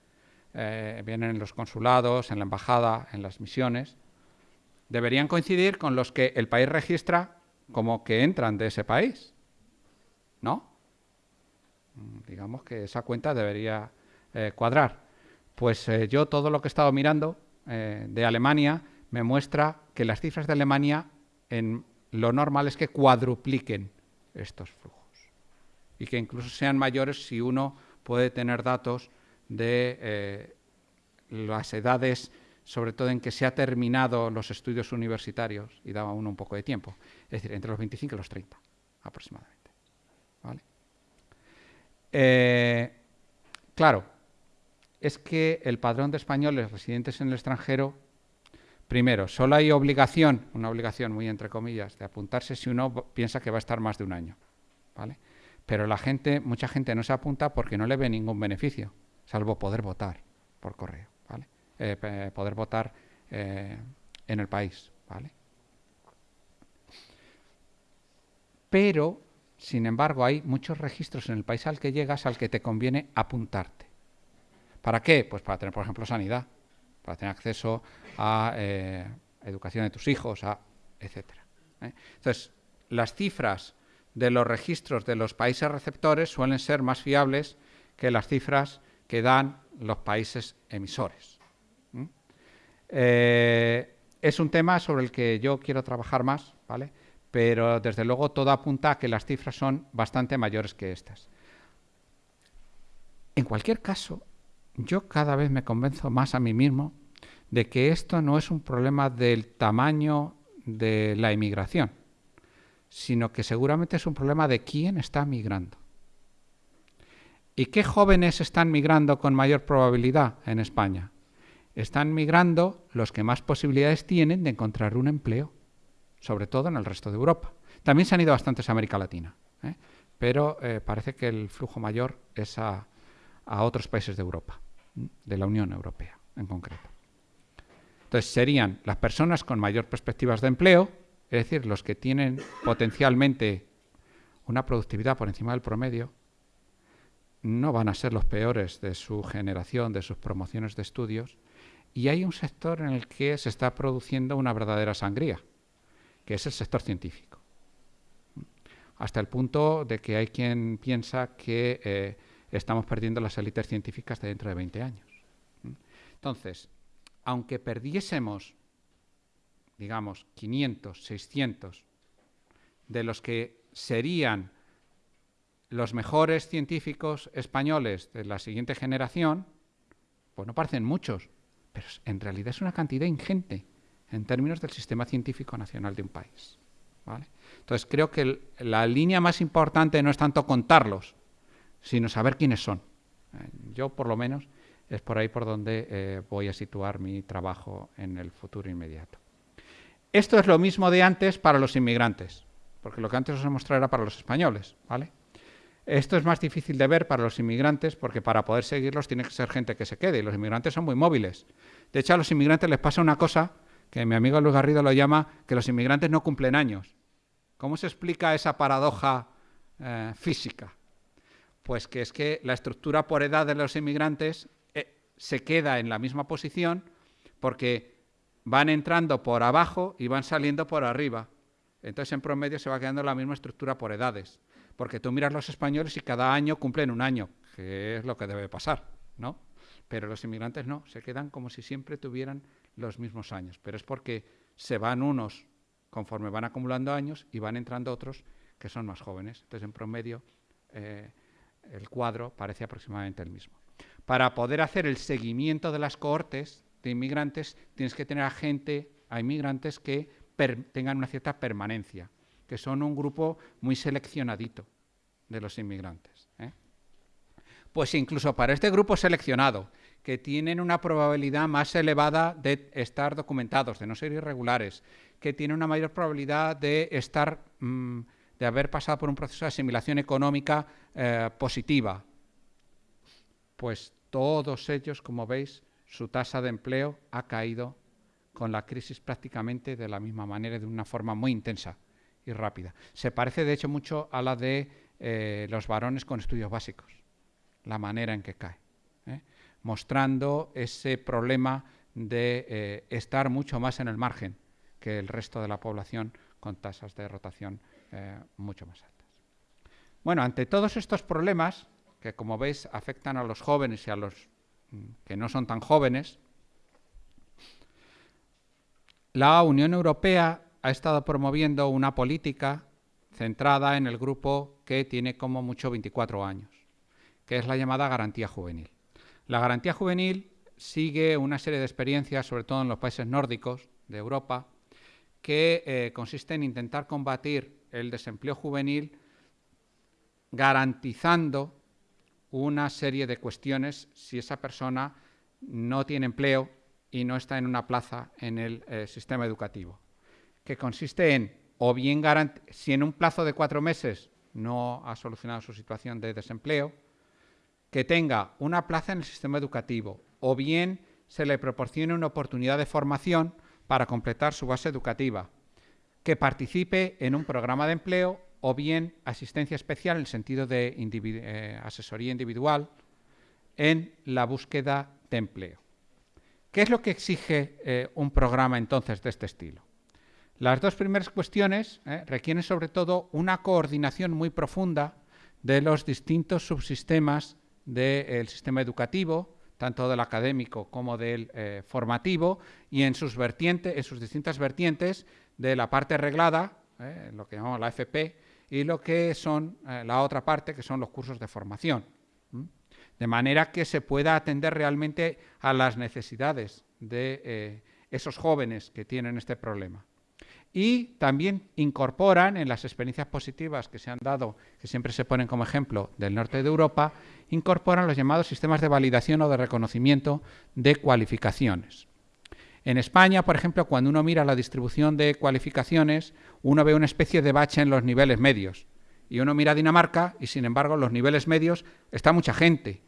eh, vienen en los consulados, en la embajada, en las misiones, deberían coincidir con los que el país registra como que entran de ese país. ¿No? Mm, digamos que esa cuenta debería eh, cuadrar. Pues eh, yo todo lo que he estado mirando eh, de Alemania me muestra que las cifras de Alemania en lo normal es que cuadrupliquen estos flujos y que incluso sean mayores si uno puede tener datos de las edades, sobre todo en que se ha terminado los estudios universitarios y daba uno un poco de tiempo, es decir, entre los 25 y los 30 aproximadamente. Eh, claro, es que el padrón de españoles residentes en el extranjero, primero, solo hay obligación, una obligación muy entre comillas, de apuntarse si uno piensa que va a estar más de un año. ¿vale? Pero la gente, mucha gente no se apunta porque no le ve ningún beneficio, salvo poder votar por correo, ¿vale? Eh, poder votar eh, en el país. ¿vale? Pero sin embargo, hay muchos registros en el país al que llegas al que te conviene apuntarte. ¿Para qué? Pues para tener, por ejemplo, sanidad, para tener acceso a eh, educación de tus hijos, a, etc. ¿eh? Entonces, las cifras de los registros de los países receptores suelen ser más fiables que las cifras que dan los países emisores. Eh, es un tema sobre el que yo quiero trabajar más, ¿vale? Pero desde luego todo apunta a que las cifras son bastante mayores que estas. En cualquier caso, yo cada vez me convenzo más a mí mismo de que esto no es un problema del tamaño de la inmigración, sino que seguramente es un problema de quién está migrando. ¿Y qué jóvenes están migrando con mayor probabilidad en España? Están migrando los que más posibilidades tienen de encontrar un empleo sobre todo en el resto de Europa. También se han ido bastantes a América Latina, ¿eh? pero eh, parece que el flujo mayor es a, otros países de Europa, de la Unión Europea en concreto. Entonces serían las personas con mayor perspectivas de empleo, es decir, los que tienen potencialmente una productividad por encima del promedio, no van a ser los peores de su generación, de sus promociones de estudios, y hay un sector en el que se está produciendo una verdadera sangría que es el sector científico. Hasta el punto de que hay quien piensa que eh, estamos perdiendo las élites científicas de dentro de 20 años. Entonces, aunque perdiésemos, digamos, 500, 600 de los que serían los mejores científicos españoles de la siguiente generación, pues no parecen muchos, pero en realidad es una cantidad ingente en términos del sistema científico nacional de un país. Entonces creo que la línea más importante no es tanto contarlos, sino saber quiénes son. Eh, yo, por lo menos, es por ahí por donde eh, voy a situar mi trabajo en el futuro inmediato. Esto es lo mismo de antes para los inmigrantes, porque lo que antes os he era para los españoles. ¿vale? Esto es más difícil de ver para los inmigrantes porque para poder seguirlos tiene que ser gente que se quede y los inmigrantes son muy móviles. De hecho, a los inmigrantes les pasa una cosa que mi amigo Luis Garrido lo llama que los inmigrantes no cumplen años. ¿Cómo se explica esa paradoja eh, física? Pues que es que la estructura por edad de los inmigrantes eh, se queda en la misma posición porque van entrando por abajo y van saliendo por arriba. Entonces en promedio se va quedando la misma estructura por edades. Porque tú miras los españoles y cada año cumplen un año, que es lo que debe pasar, ¿no? Pero los inmigrantes no, se quedan como si siempre tuvieran los mismos años, pero es porque se van unos conforme van acumulando años y van entrando otros que son más jóvenes. Entonces, en promedio, eh, el cuadro parece aproximadamente el mismo. Para poder hacer el seguimiento de las cohortes de inmigrantes, tienes que tener a gente, a inmigrantes que tengan una cierta permanencia, que son un grupo muy seleccionadito de los inmigrantes. ¿eh? Pues incluso para este grupo seleccionado, que tienen una probabilidad más elevada de estar documentados, de no ser irregulares, que tienen una mayor probabilidad de estar, mm, de haber pasado por un proceso de asimilación económica eh, positiva. Pues todos ellos, como veis, su tasa de empleo ha caído con la crisis prácticamente de la misma manera, de una forma muy intensa y rápida. Se parece, de hecho, mucho a la de eh, los varones con estudios básicos, la manera en que cae. Mostrando ese problema de eh, estar mucho más en el margen que el resto de la población con tasas de rotación mucho más altas. Bueno, ante todos estos problemas, que como veis afectan a los jóvenes y a los mm, que no son tan jóvenes, la Unión Europea ha estado promoviendo una política centrada en el grupo que tiene como mucho 24 años, que es la llamada garantía juvenil. La garantía juvenil sigue una serie de experiencias, sobre todo en los países nórdicos de Europa, que eh, consiste en intentar combatir el desempleo juvenil garantizando una serie de cuestiones si esa persona no tiene empleo y no está en una plaza en el eh, sistema educativo, que consiste en, o bien si en un plazo de cuatro meses no ha solucionado su situación de desempleo, que tenga una plaza en el sistema educativo, o bien se le proporcione una oportunidad de formación para completar su base educativa, que participe en un programa de empleo o bien asistencia especial en el sentido de eh, asesoría individual en la búsqueda de empleo. ¿Qué es lo que exige eh, un programa entonces de este estilo? Las dos primeras cuestiones eh, requieren sobre todo una coordinación muy profunda de los distintos subsistemas del sistema educativo, tanto del académico como del eh, formativo, y en sus vertientes, en sus distintas vertientes de la parte reglada, lo que llamamos la FP, y lo que son la otra parte, que son los cursos de formación de manera que se pueda atender realmente a las necesidades de eh, esos jóvenes que tienen este problema. Y también incorporan en las experiencias positivas que se han dado, que siempre se ponen como ejemplo del norte de Europa, incorporan los llamados sistemas de validación o de reconocimiento de cualificaciones. En España, por ejemplo, cuando uno mira la distribución de cualificaciones, uno ve una especie de bache en los niveles medios. Y uno mira Dinamarca y, sin embargo, en los niveles medios está mucha gente.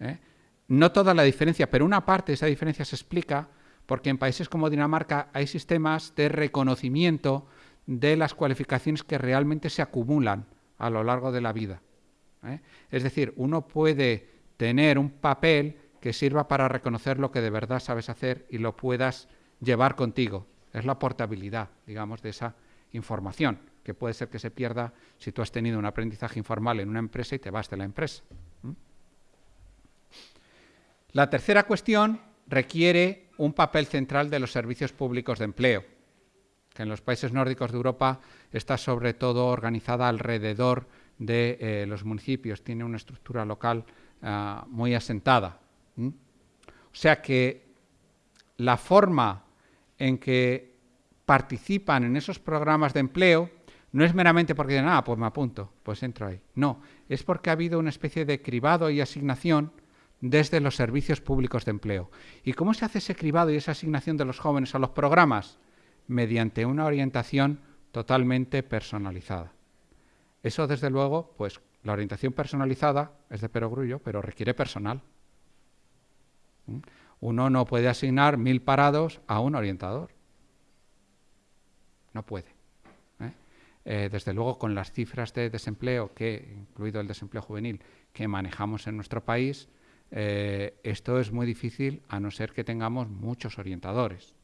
¿eh? No toda la diferencia, pero una parte de esa diferencia se explica porque en países como Dinamarca hay sistemas de reconocimiento de las cualificaciones que realmente se acumulan a lo largo de la vida. ¿Eh? Es decir, uno puede tener un papel que sirva para reconocer lo que de verdad sabes hacer y lo puedas llevar contigo. Es la portabilidad, digamos, de esa información, que puede ser que se pierda si tú has tenido un aprendizaje informal en una empresa y te vas de la empresa. La tercera cuestión requiere un papel central de los servicios públicos de empleo, que en los países nórdicos de Europa está sobre todo organizada alrededor de eh, los municipios, tiene una estructura local ah, muy asentada. O sea que la forma en que participan en esos programas de empleo no es meramente porque dicen, ah, pues me apunto, pues entro ahí. No, es porque ha habido una especie de cribado y asignación desde los servicios públicos de empleo. ¿Y cómo se hace ese cribado y esa asignación de los jóvenes a los programas? Mediante una orientación totalmente personalizada. Eso, desde luego, pues la orientación personalizada es de perogrullo, pero requiere personal. ¿Mm? Uno no puede asignar mil parados a un orientador. No puede. ¿eh? Eh, desde luego, con las cifras de desempleo, que, incluido el desempleo juvenil, que manejamos en nuestro país, eh, esto es muy difícil a no ser que tengamos muchos orientadores.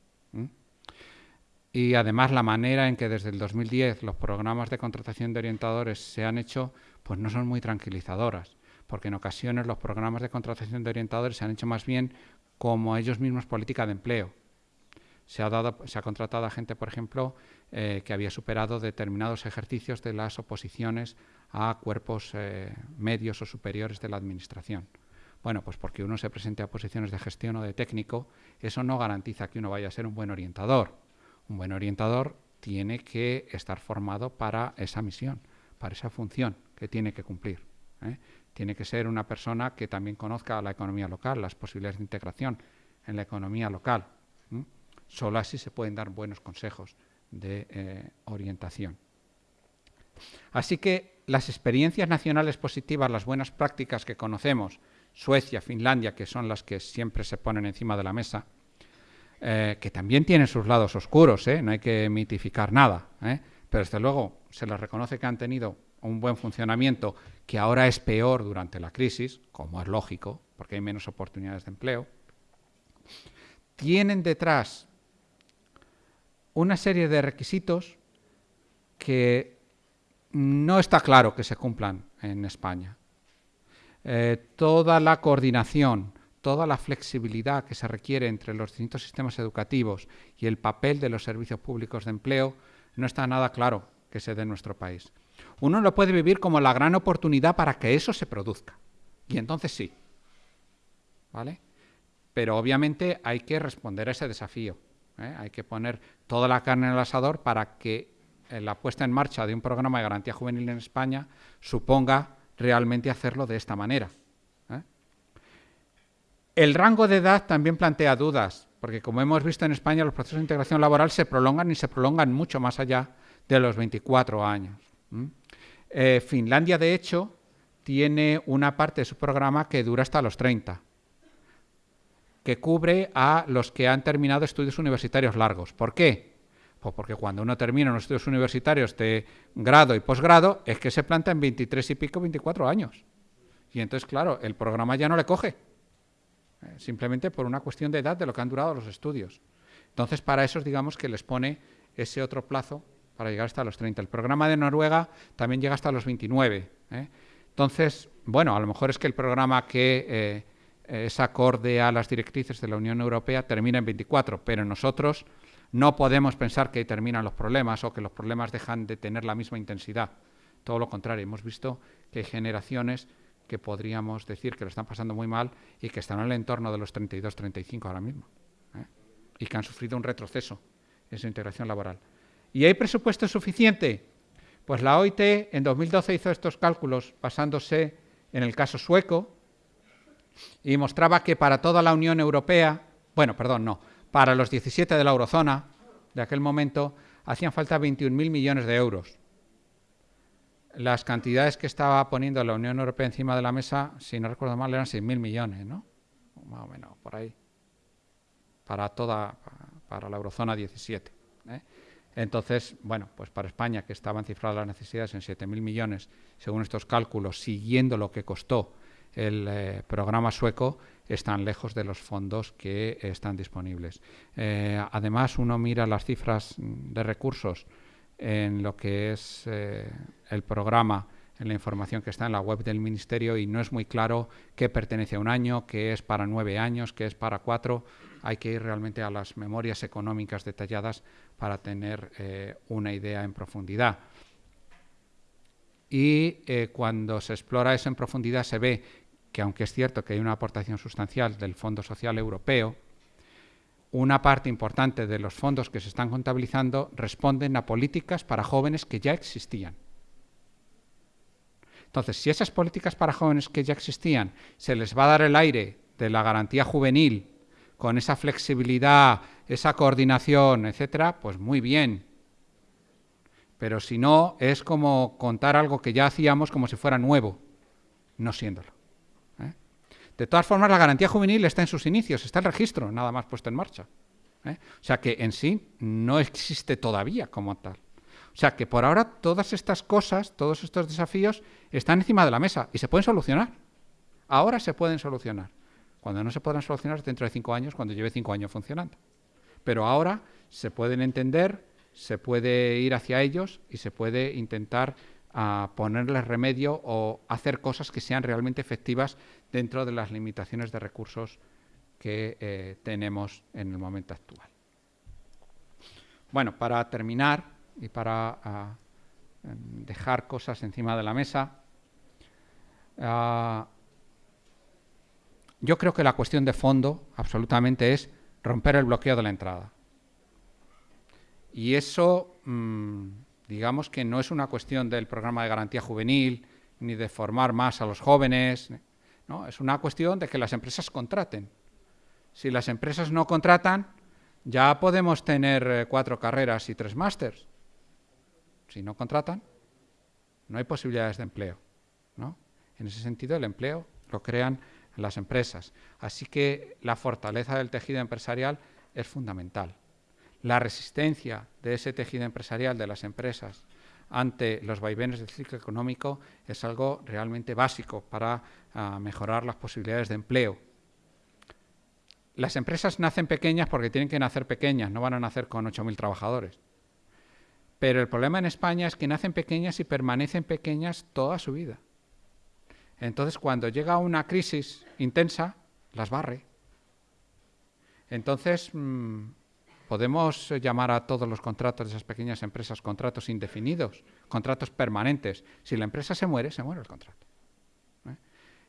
Y además la manera en que desde el 2010 los programas de contratación de orientadores se han hecho, pues no son muy tranquilizadoras, porque en ocasiones los programas de contratación de orientadores se han hecho más bien como ellos mismos política de empleo. Se ha, contratado a gente, por ejemplo, eh, que había superado determinados ejercicios de las oposiciones a cuerpos eh, medios o superiores de la Administración. Bueno, pues porque uno se presente a posiciones de gestión o de técnico, eso no garantiza que uno vaya a ser un buen orientador. Un buen orientador tiene que estar formado para esa misión, para esa función que tiene que cumplir. ¿eh? tiene que ser una persona que también conozca la economía local, las posibilidades de integración en la economía local. Solo así se pueden dar buenos consejos de eh, orientación. Así que las experiencias nacionales positivas, las buenas prácticas que conocemos, Suecia, Finlandia, que son las que siempre se ponen encima de la mesa, eh, que también tienen sus lados oscuros, ¿eh? no hay que mitificar nada, pero desde luego se les reconoce que han tenido un buen funcionamiento que ahora es peor durante la crisis, como es lógico, porque hay menos oportunidades de empleo, tienen detrás una serie de requisitos que no está claro que se cumplan en España. Eh, toda la coordinación, toda la flexibilidad que se requiere entre los distintos sistemas educativos y el papel de los servicios públicos de empleo no está nada claro que se dé en nuestro país. Uno lo puede vivir como la gran oportunidad para que eso se produzca. Y entonces sí. ¿Vale? Pero obviamente hay que responder a ese desafío. ¿eh? Hay que poner toda la carne en el asador para que eh, la puesta en marcha de un programa de garantía juvenil en España suponga realmente hacerlo de esta manera. El rango de edad también plantea dudas, porque como hemos visto en España, los procesos de integración laboral se prolongan y se prolongan mucho más allá de los 24 años. Eh, Finlandia, de hecho, tiene una parte de su programa que dura hasta los 30, que cubre a los que han terminado estudios universitarios largos. ¿Por qué? Pues porque cuando uno termina unos estudios universitarios de grado y posgrado, es que se planta en 23 y pico, 24 años. Y entonces, claro, el programa ya no le coge, simplemente por una cuestión de edad de lo que han durado los estudios. Entonces, para esos, digamos que les pone ese otro plazo para llegar hasta los 30. El programa de Noruega también llega hasta los 29. ¿eh? Entonces, bueno, a lo mejor es que el programa que eh, es acorde a las directrices de la Unión Europea termina en 24, pero nosotros no podemos pensar que terminan los problemas o que los problemas dejan de tener la misma intensidad. Todo lo contrario, hemos visto que hay generaciones que podríamos decir que lo están pasando muy mal y que están en el entorno de los 32-35 ahora mismo ¿eh? y que han sufrido un retroceso en su integración laboral. ¿Y hay presupuesto suficiente? Pues la OIT en 2012 hizo estos cálculos basándose en el caso sueco y mostraba que para toda la Unión Europea, bueno, perdón, no, para los 17 de la eurozona de aquel momento hacían falta 21.000 millones de euros. Las cantidades que estaba poniendo la Unión Europea encima de la mesa, si no recuerdo mal, eran 6.000 millones, ¿no? Más o menos, por ahí. Para toda, para la eurozona 17. ¿eh? Entonces, bueno, pues para España, que estaban cifradas las necesidades en 7.000 millones, según estos cálculos, siguiendo lo que costó el eh, programa sueco, están lejos de los fondos que están disponibles. Eh, además, uno mira las cifras de recursos en lo que es eh, el programa, en la información que está en la web del Ministerio y no es muy claro qué pertenece a un año, qué es para nueve años, qué es para cuatro hay que ir realmente a las memorias económicas detalladas para tener eh, una idea en profundidad. Y eh, cuando se explora eso en profundidad se ve que aunque es cierto que hay una aportación sustancial del Fondo Social Europeo, una parte importante de los fondos que se están contabilizando responden a políticas para jóvenes que ya existían. Entonces, si esas políticas para jóvenes que ya existían se les va a dar el aire de la garantía juvenil con esa flexibilidad, esa coordinación, etcétera, pues muy bien. Pero si no, es como contar algo que ya hacíamos como si fuera nuevo, no siéndolo. De todas formas, la garantía juvenil está en sus inicios, está el registro, nada más puesto en marcha. ¿eh? O sea que en sí no existe todavía como tal. O sea que por ahora todas estas cosas, todos estos desafíos están encima de la mesa y se pueden solucionar. Ahora se pueden solucionar cuando no se podrán solucionar dentro de cinco años, cuando lleve cinco años funcionando. Pero ahora se pueden entender, se puede ir hacia ellos y se puede intentar ah, ponerles remedio o hacer cosas que sean realmente efectivas dentro de las limitaciones de recursos que eh, tenemos en el momento actual. Bueno, para terminar y para ah, dejar cosas encima de la mesa, ah, yo creo que la cuestión de fondo absolutamente es romper el bloqueo de la entrada. Y eso, mm, digamos que no es una cuestión del programa de garantía juvenil, ni de formar más a los jóvenes. ¿No? Es una cuestión de que las empresas contraten. Si las empresas no contratan, ya podemos tener eh, cuatro carreras y tres másters. Si no contratan, no hay posibilidades de empleo. ¿no? En ese sentido, el empleo lo crean las empresas. Así que la fortaleza del tejido empresarial es fundamental. La resistencia de ese tejido empresarial de las empresas ante los vaivenes del ciclo económico es algo realmente básico para ah, mejorar las posibilidades de empleo. Las empresas nacen pequeñas porque tienen que nacer pequeñas, no van a nacer con 8.000 trabajadores. Pero el problema en España es que nacen pequeñas y permanecen pequeñas toda su vida. Entonces, cuando llega una crisis intensa, las barre. Entonces, mm, podemos llamar a todos los contratos de esas pequeñas empresas contratos indefinidos, contratos permanentes. Si la empresa se muere, se muere el contrato. ¿eh?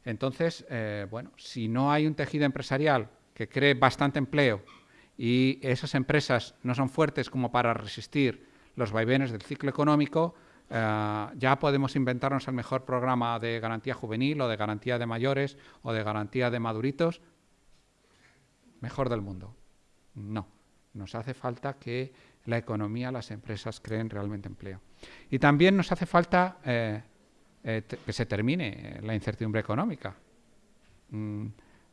Entonces, eh, bueno, si no hay un tejido empresarial que cree bastante empleo y esas empresas no son fuertes como para resistir los vaivenes del ciclo económico, eh, ya podemos inventarnos el mejor programa de garantía juvenil o de garantía de mayores o de garantía de maduritos, mejor del mundo. No, nos hace falta que la economía, las empresas creen realmente empleo. Y también nos hace falta eh, eh, que se termine la incertidumbre económica. Mm,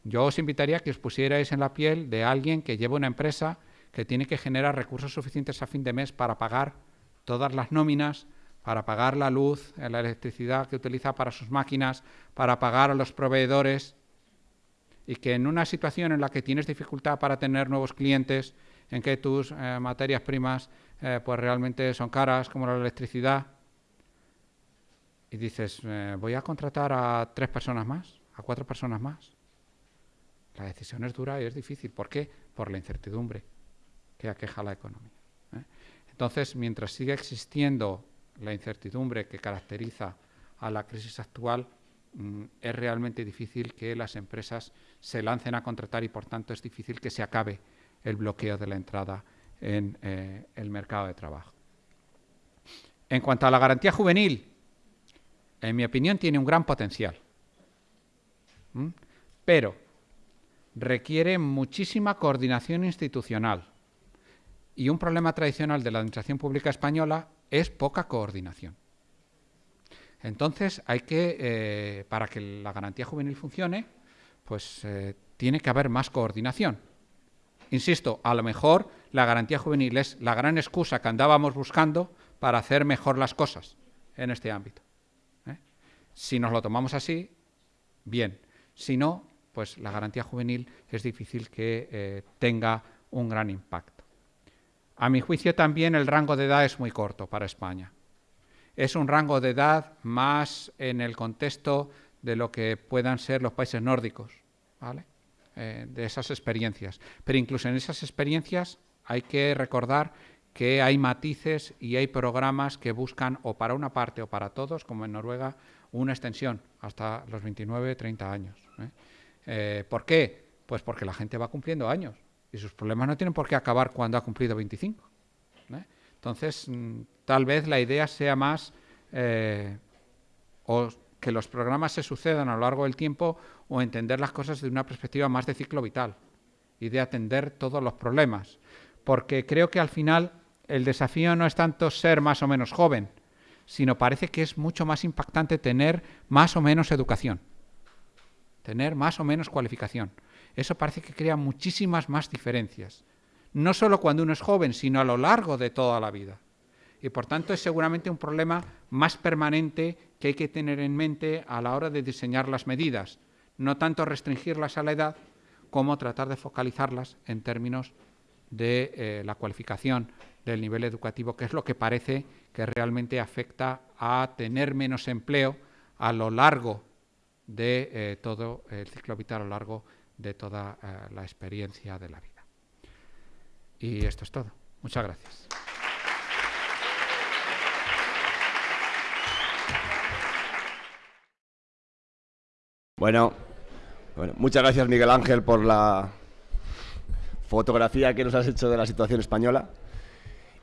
yo os invitaría a que os pusierais en la piel de alguien que lleva una empresa que tiene que generar recursos suficientes a fin de mes para pagar todas las nóminas, para pagar la luz, la electricidad que utiliza para sus máquinas, para pagar a los proveedores, y que en una situación en la que tienes dificultad para tener nuevos clientes, en que tus eh, materias primas eh, pues realmente son caras, como la electricidad, y dices, eh, voy a contratar a tres personas más, a cuatro personas más. La decisión es dura y es difícil. ¿Por qué? Por la incertidumbre que aqueja la economía. Entonces, mientras siga existiendo la incertidumbre que caracteriza a la crisis actual, mm, es realmente difícil que las empresas se lancen a contratar y, por tanto, es difícil que se acabe el bloqueo de la entrada en eh, el mercado de trabajo. En cuanto a la garantía juvenil, en mi opinión tiene un gran potencial, pero requiere muchísima coordinación institucional y un problema tradicional de la Administración Pública Española es poca coordinación. Entonces, hay que, eh, para que la garantía juvenil funcione, pues eh, tiene que haber más coordinación. Insisto, a lo mejor la garantía juvenil es la gran excusa que andábamos buscando para hacer mejor las cosas en este ámbito. ¿eh? Si nos lo tomamos así, bien. Si no, pues la garantía juvenil es difícil que tenga un gran impacto. A mi juicio también el rango de edad es muy corto para España. Es un rango de edad más en el contexto de lo que puedan ser los países nórdicos, ¿vale? Eh, de esas experiencias. Pero incluso en esas experiencias hay que recordar que hay matices y hay programas que buscan o para una parte o para todos, como en Noruega, una extensión hasta los 29, 30 años. ¿eh? Eh, ¿Por qué? Pues porque la gente va cumpliendo años y sus problemas no tienen por qué acabar cuando ha cumplido 25. ¿eh? Entonces, mm, tal vez la idea sea más o que los programas se sucedan a lo largo del tiempo o entender las cosas desde una perspectiva más de ciclo vital y de atender todos los problemas. Porque creo que al final el desafío no es tanto ser más o menos joven, sino parece que es mucho más impactante tener más o menos educación, tener más o menos cualificación. Eso parece que crea muchísimas más diferencias. No solo cuando uno es joven, sino a lo largo de toda la vida. Y por tanto es seguramente un problema más permanente que hay que tener en mente a la hora de diseñar las medidas. No tanto restringirlas a la edad, como tratar de focalizarlas en términos de eh, la cualificación del nivel educativo, que es lo que parece que realmente afecta a tener menos empleo a lo largo de eh, todo el ciclo vital, a lo largo de toda eh, la experiencia de la vida. Y esto es todo. Muchas gracias. Bueno, muchas gracias Miguel Ángel por la fotografía que nos has hecho de la situación española.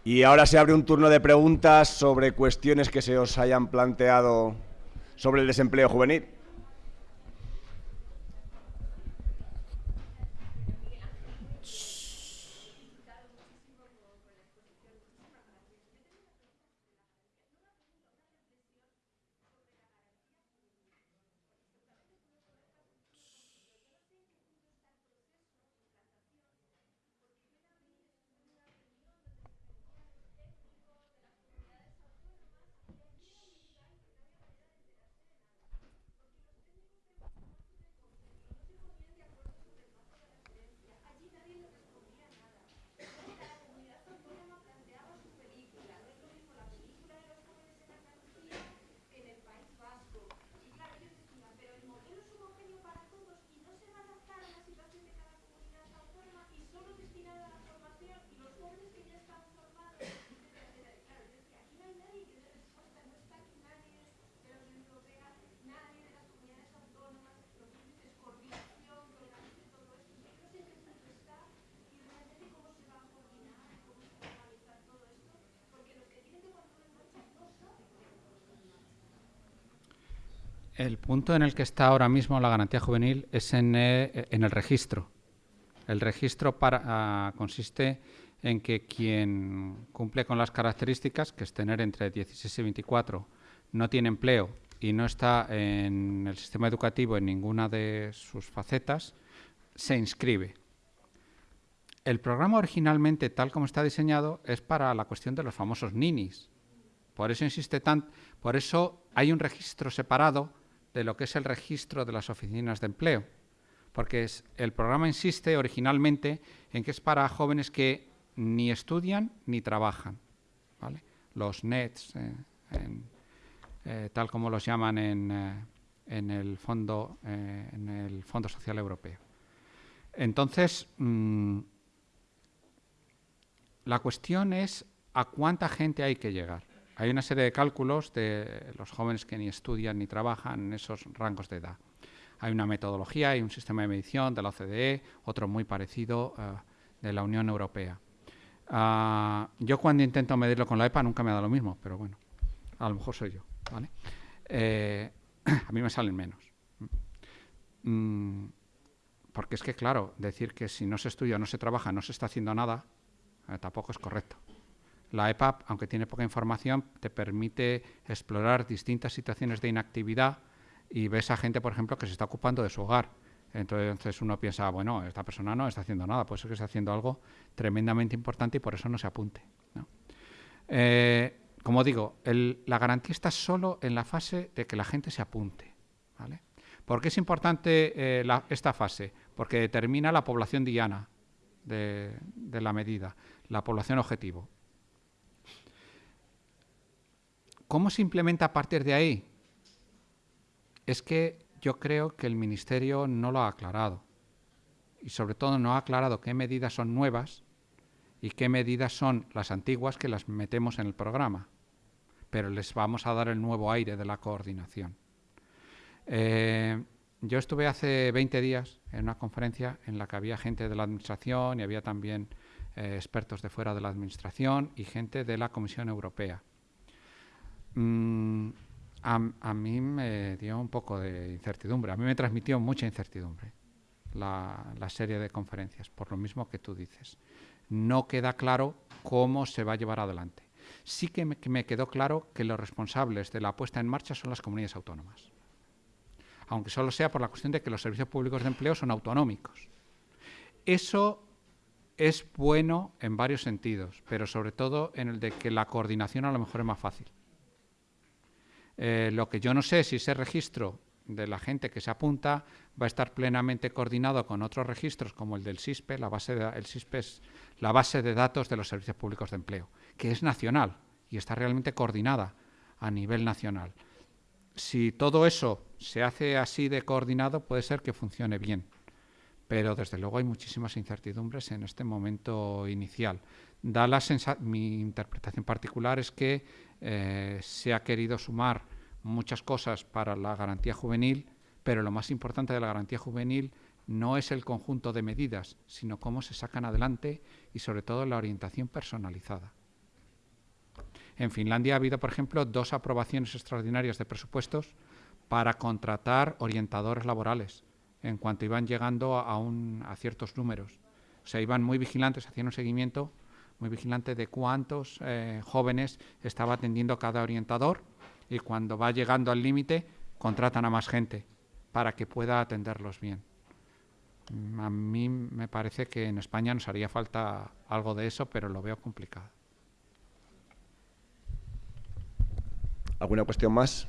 Y ahora se abre un turno de preguntas sobre cuestiones que se os hayan planteado sobre el desempleo juvenil. El punto en el que está ahora mismo la garantía juvenil es en, eh, el registro. El registro ah, consiste en que quien cumple con las características, que es tener entre 16 y 24, no tiene empleo y no está en el sistema educativo en ninguna de sus facetas, se inscribe. El programa originalmente, tal como está diseñado, es para la cuestión de los famosos ninis. Por eso insiste tan, por eso hay un registro separado de lo que es el registro de las oficinas de empleo, porque el programa insiste originalmente en que es para jóvenes que ni estudian ni trabajan, los NETs, eh, eh, tal como los llaman en, eh, el fondo, en el Fondo Social Europeo. Entonces, mm, la cuestión es a cuánta gente hay que llegar. Hay una serie de cálculos de los jóvenes que ni estudian ni trabajan en esos rangos de edad. Hay una metodología, hay un sistema de medición de la OCDE, otro muy parecido eh, de la Unión Europea. Ah, yo cuando intento medirlo con la EPA nunca me da lo mismo, pero bueno, a lo mejor soy yo. Eh, a mí me salen menos. Mm, porque es que, claro, decir que si no se estudia, no se trabaja, no se está haciendo nada, eh, tampoco es correcto. La EPAP, aunque tiene poca información, te permite explorar distintas situaciones de inactividad y ves a gente, por ejemplo, que se está ocupando de su hogar. Entonces uno piensa, bueno, esta persona no está haciendo nada, puede ser que está haciendo algo tremendamente importante y por eso no se apunte. Eh, como digo, la garantía está solo en la fase de que la gente se apunte. ¿Por qué es importante eh, esta fase? Porque determina la población diana de la medida, la población objetivo. ¿Cómo se implementa a partir de ahí? Es que yo creo que el Ministerio no lo ha aclarado. Y sobre todo no ha aclarado qué medidas son nuevas y qué medidas son las antiguas que las metemos en el programa. Pero les vamos a dar el nuevo aire de la coordinación. Eh, yo estuve hace 20 días en una conferencia en la que había gente de la Administración y había también eh, expertos de fuera de la Administración y gente de la Comisión Europea. Mm, a, mí me dio un poco de incertidumbre, a mí me transmitió mucha incertidumbre la, serie de conferencias, por lo mismo que tú dices. No queda claro cómo se va a llevar adelante. Sí que me, que me quedó claro que los responsables de la puesta en marcha son las comunidades autónomas, aunque solo sea por la cuestión de que los servicios públicos de empleo son autonómicos. Eso es bueno en varios sentidos, pero sobre todo en el de que la coordinación a lo mejor es más fácil. Eh, lo que yo no sé si ese registro de la gente que se apunta va a estar plenamente coordinado con otros registros como el del SISPE, la base de, el SISPE es la base de datos de los servicios públicos de empleo, que es nacional y está realmente coordinada a nivel nacional. Si todo eso se hace así de coordinado, puede ser que funcione bien, pero desde luego hay muchísimas incertidumbres en este momento inicial. Da la mi interpretación particular es que eh, se ha querido sumar muchas cosas para la garantía juvenil, pero lo más importante de la garantía juvenil no es el conjunto de medidas, sino cómo se sacan adelante y sobre todo la orientación personalizada. En Finlandia ha habido, por ejemplo, dos aprobaciones extraordinarias de presupuestos para contratar orientadores laborales en cuanto iban llegando a, ciertos números. O sea, iban muy vigilantes, hacían un seguimiento muy vigilante de cuántos eh, jóvenes estaba atendiendo cada orientador y cuando va llegando al límite contratan a más gente para que pueda atenderlos bien. Mm, a mí me parece que en España nos haría falta algo de eso, pero lo veo complicado. ¿Alguna cuestión más?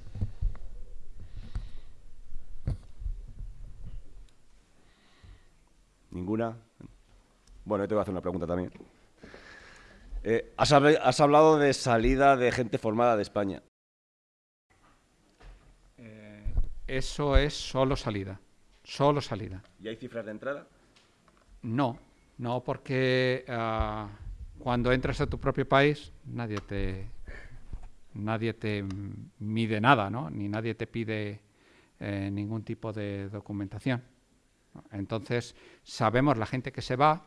¿Ninguna? Bueno, yo te voy a hacer una pregunta también. Eh, has, hablado de salida de gente formada de España. Eh, eso es solo salida. Solo salida. ¿Y hay cifras de entrada? No, no, porque ah, cuando entras a tu propio país nadie te, nadie te mide nada, ¿no? Ni nadie te pide eh, ningún tipo de documentación. Entonces, sabemos la gente que se va,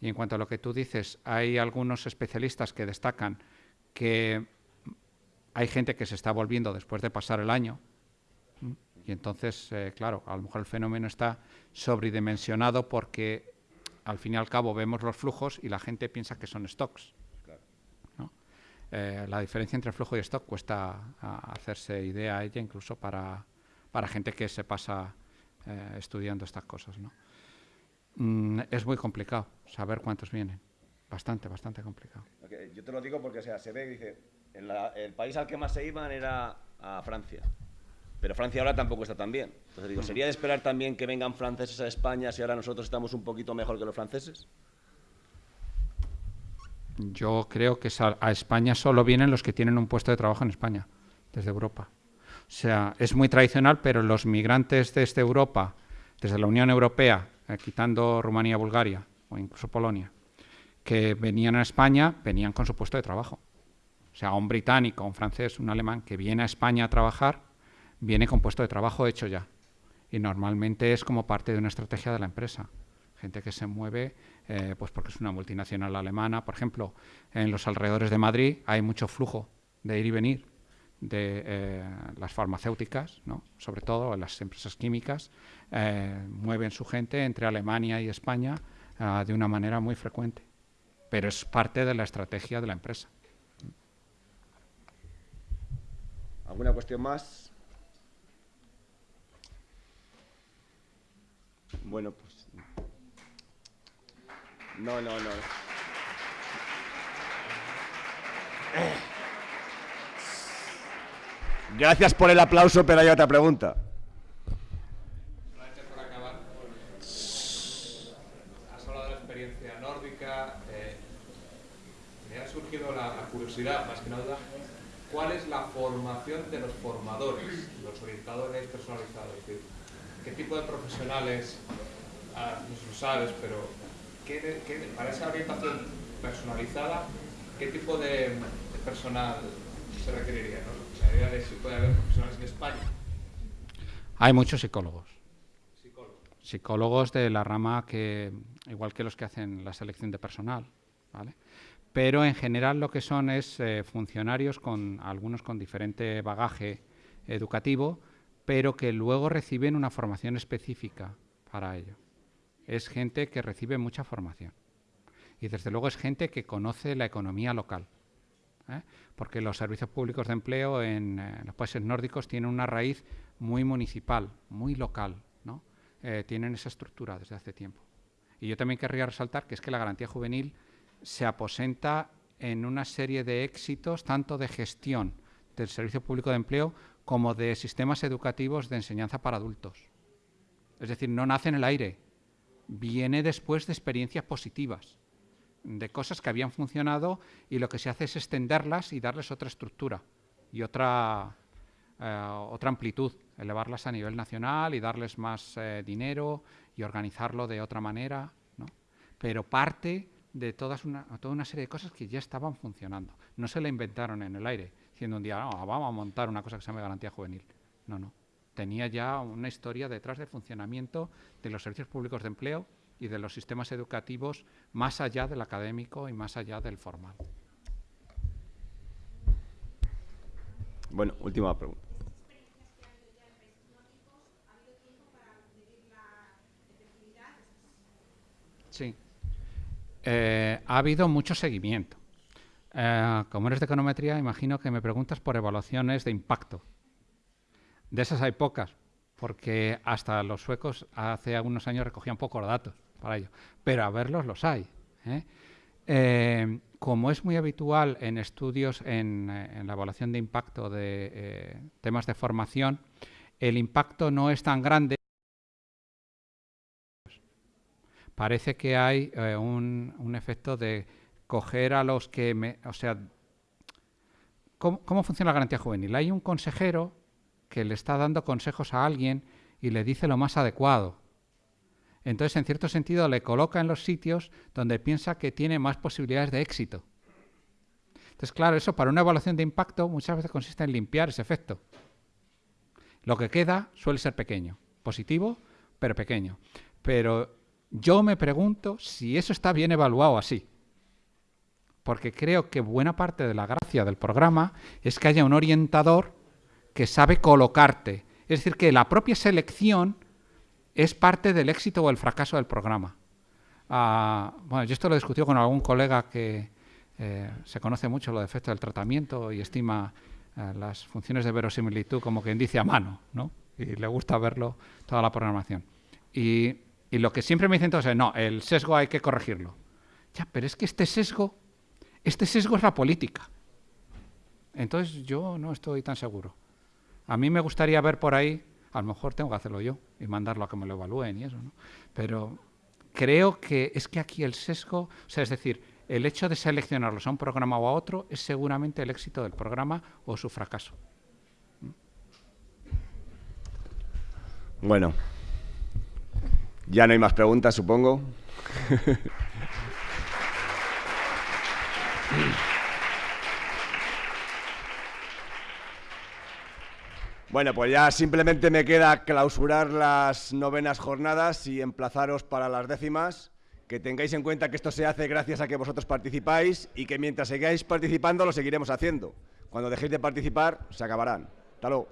y en cuanto a lo que tú dices, hay algunos especialistas que destacan que hay gente que se está volviendo después de pasar el año. Y entonces, eh, claro, a lo mejor el fenómeno está sobredimensionado porque al fin y al cabo vemos los flujos y la gente piensa que son stocks. Eh, la diferencia entre flujo y stock cuesta hacerse idea a ella incluso para, para gente que se pasa eh, estudiando estas cosas. ¿no? Mm, es muy complicado saber cuántos vienen. Bastante, bastante complicado. yo te lo digo porque, o sea, se ve, dice, el país al que más se iban era a Francia. Pero Francia ahora tampoco está tan bien. Entonces digo, ¿sería de esperar también que vengan franceses a España si ahora nosotros estamos un poquito mejor que los franceses? Yo creo que a España solo vienen los que tienen un puesto de trabajo en España, desde Europa. O sea, es muy tradicional, pero los migrantes desde Europa, desde la Unión Europea, eh, quitando Rumanía, Bulgaria o incluso Polonia, que venían a España, venían con su puesto de trabajo. O sea, un británico, un francés, un alemán que viene a España a trabajar, viene con puesto de trabajo hecho ya. Y normalmente es como parte de una estrategia de la empresa. Gente que se mueve eh, pues porque es una multinacional alemana. Por ejemplo, en los alrededores de Madrid hay mucho flujo de ir y venir de eh, las farmacéuticas, ¿no? sobre todo las empresas químicas, eh, mueven su gente entre Alemania y España ah, de una manera muy frecuente. Pero es parte de la estrategia de la empresa. ¿Alguna cuestión más? Bueno, pues... No, no, no. Gracias por el aplauso, pero hay otra pregunta. Has hablado de la experiencia nórdica. Eh, me ha surgido la, curiosidad, más que nada, ¿cuál es la formación de los formadores, los orientadores personalizados? ¿Qué tipo de profesionales, ah, no lo sabes, pero para esa orientación personalizada, qué tipo de, personal se requeriría? ¿no? La idea de si puede haber profesionales en España. Hay muchos psicólogos. Psicólogos. Psicólogos de la rama que, igual que los que hacen la selección de personal, ¿vale? Pero en general lo que son es eh, funcionarios con algunos con diferente bagaje educativo, pero que luego reciben una formación específica para ello. Es gente que recibe mucha formación. Y desde luego es gente que conoce la economía local. ¿eh? Porque los servicios públicos de empleo en, eh, los países nórdicos tienen una raíz muy municipal, muy local. ¿no? Eh, tienen esa estructura desde hace tiempo. Y yo también querría resaltar que es que la garantía juvenil se aposenta en una serie de éxitos, tanto de gestión del servicio público de empleo como de sistemas educativos de enseñanza para adultos. Es decir, no nace en el aire, viene después de experiencias positivas, de cosas que habían funcionado y lo que se hace es extenderlas y darles otra estructura y otra, eh, otra amplitud, elevarlas a nivel nacional y darles más eh, dinero y organizarlo de otra manera. Pero parte de todas una, toda una serie de cosas que ya estaban funcionando. No se la inventaron en el aire diciendo un día, ah, vamos a montar una cosa que se llama garantía juvenil. No, no. Tenía ya una historia detrás del funcionamiento de los servicios públicos de empleo y de los sistemas educativos más allá del académico y más allá del formal. Bueno, última pregunta. Sí. Eh, ha habido mucho seguimiento. Eh, como eres de econometría, imagino que me preguntas por evaluaciones de impacto. De esas hay pocas, porque hasta los suecos hace algunos años recogían pocos datos para ello, pero a verlos los hay. ¿eh? Eh, como es muy habitual en estudios en, la evaluación de impacto de temas de formación, el impacto no es tan grande. Parece que hay un, efecto de coger a los que... Me, o sea, ¿cómo, ¿cómo funciona la garantía juvenil? Hay un consejero que le está dando consejos a alguien y le dice lo más adecuado. Entonces, en cierto sentido, le coloca en los sitios donde piensa que tiene más posibilidades de éxito. Entonces, claro, eso para una evaluación de impacto muchas veces consiste en limpiar ese efecto. Lo que queda suele ser pequeño, positivo, pero pequeño. Pero yo me pregunto si eso está bien evaluado así. Porque creo que buena parte de la gracia del programa es que haya un orientador que sabe colocarte. Es decir, que la propia selección es parte del éxito o el fracaso del programa. Ah, bueno, yo esto lo he discutido con algún colega que eh, se conoce mucho lo de efecto del tratamiento y estima eh, las funciones de verosimilitud como que dice a mano, ¿no? Y le gusta verlo toda la programación. Y, y lo que siempre me dicen todos es, no, el sesgo hay que corregirlo. Ya, pero es que este sesgo, este sesgo es la política. Entonces yo no estoy tan seguro. A mí me gustaría ver por ahí, a lo mejor tengo que hacerlo yo y mandarlo a que me lo evalúen y eso, ¿no? Pero creo que es que aquí el sesgo, o sea, es decir, el hecho de seleccionarlos a un programa o a otro es seguramente el éxito del programa o su fracaso. Bueno, ya no hay más preguntas, supongo. Bueno, pues ya simplemente me queda clausurar las novenas jornadas y emplazaros para las décimas. Que tengáis en cuenta que esto se hace gracias a que vosotros participáis y que mientras sigáis participando lo seguiremos haciendo. Cuando dejéis de participar, se acabarán. Hasta.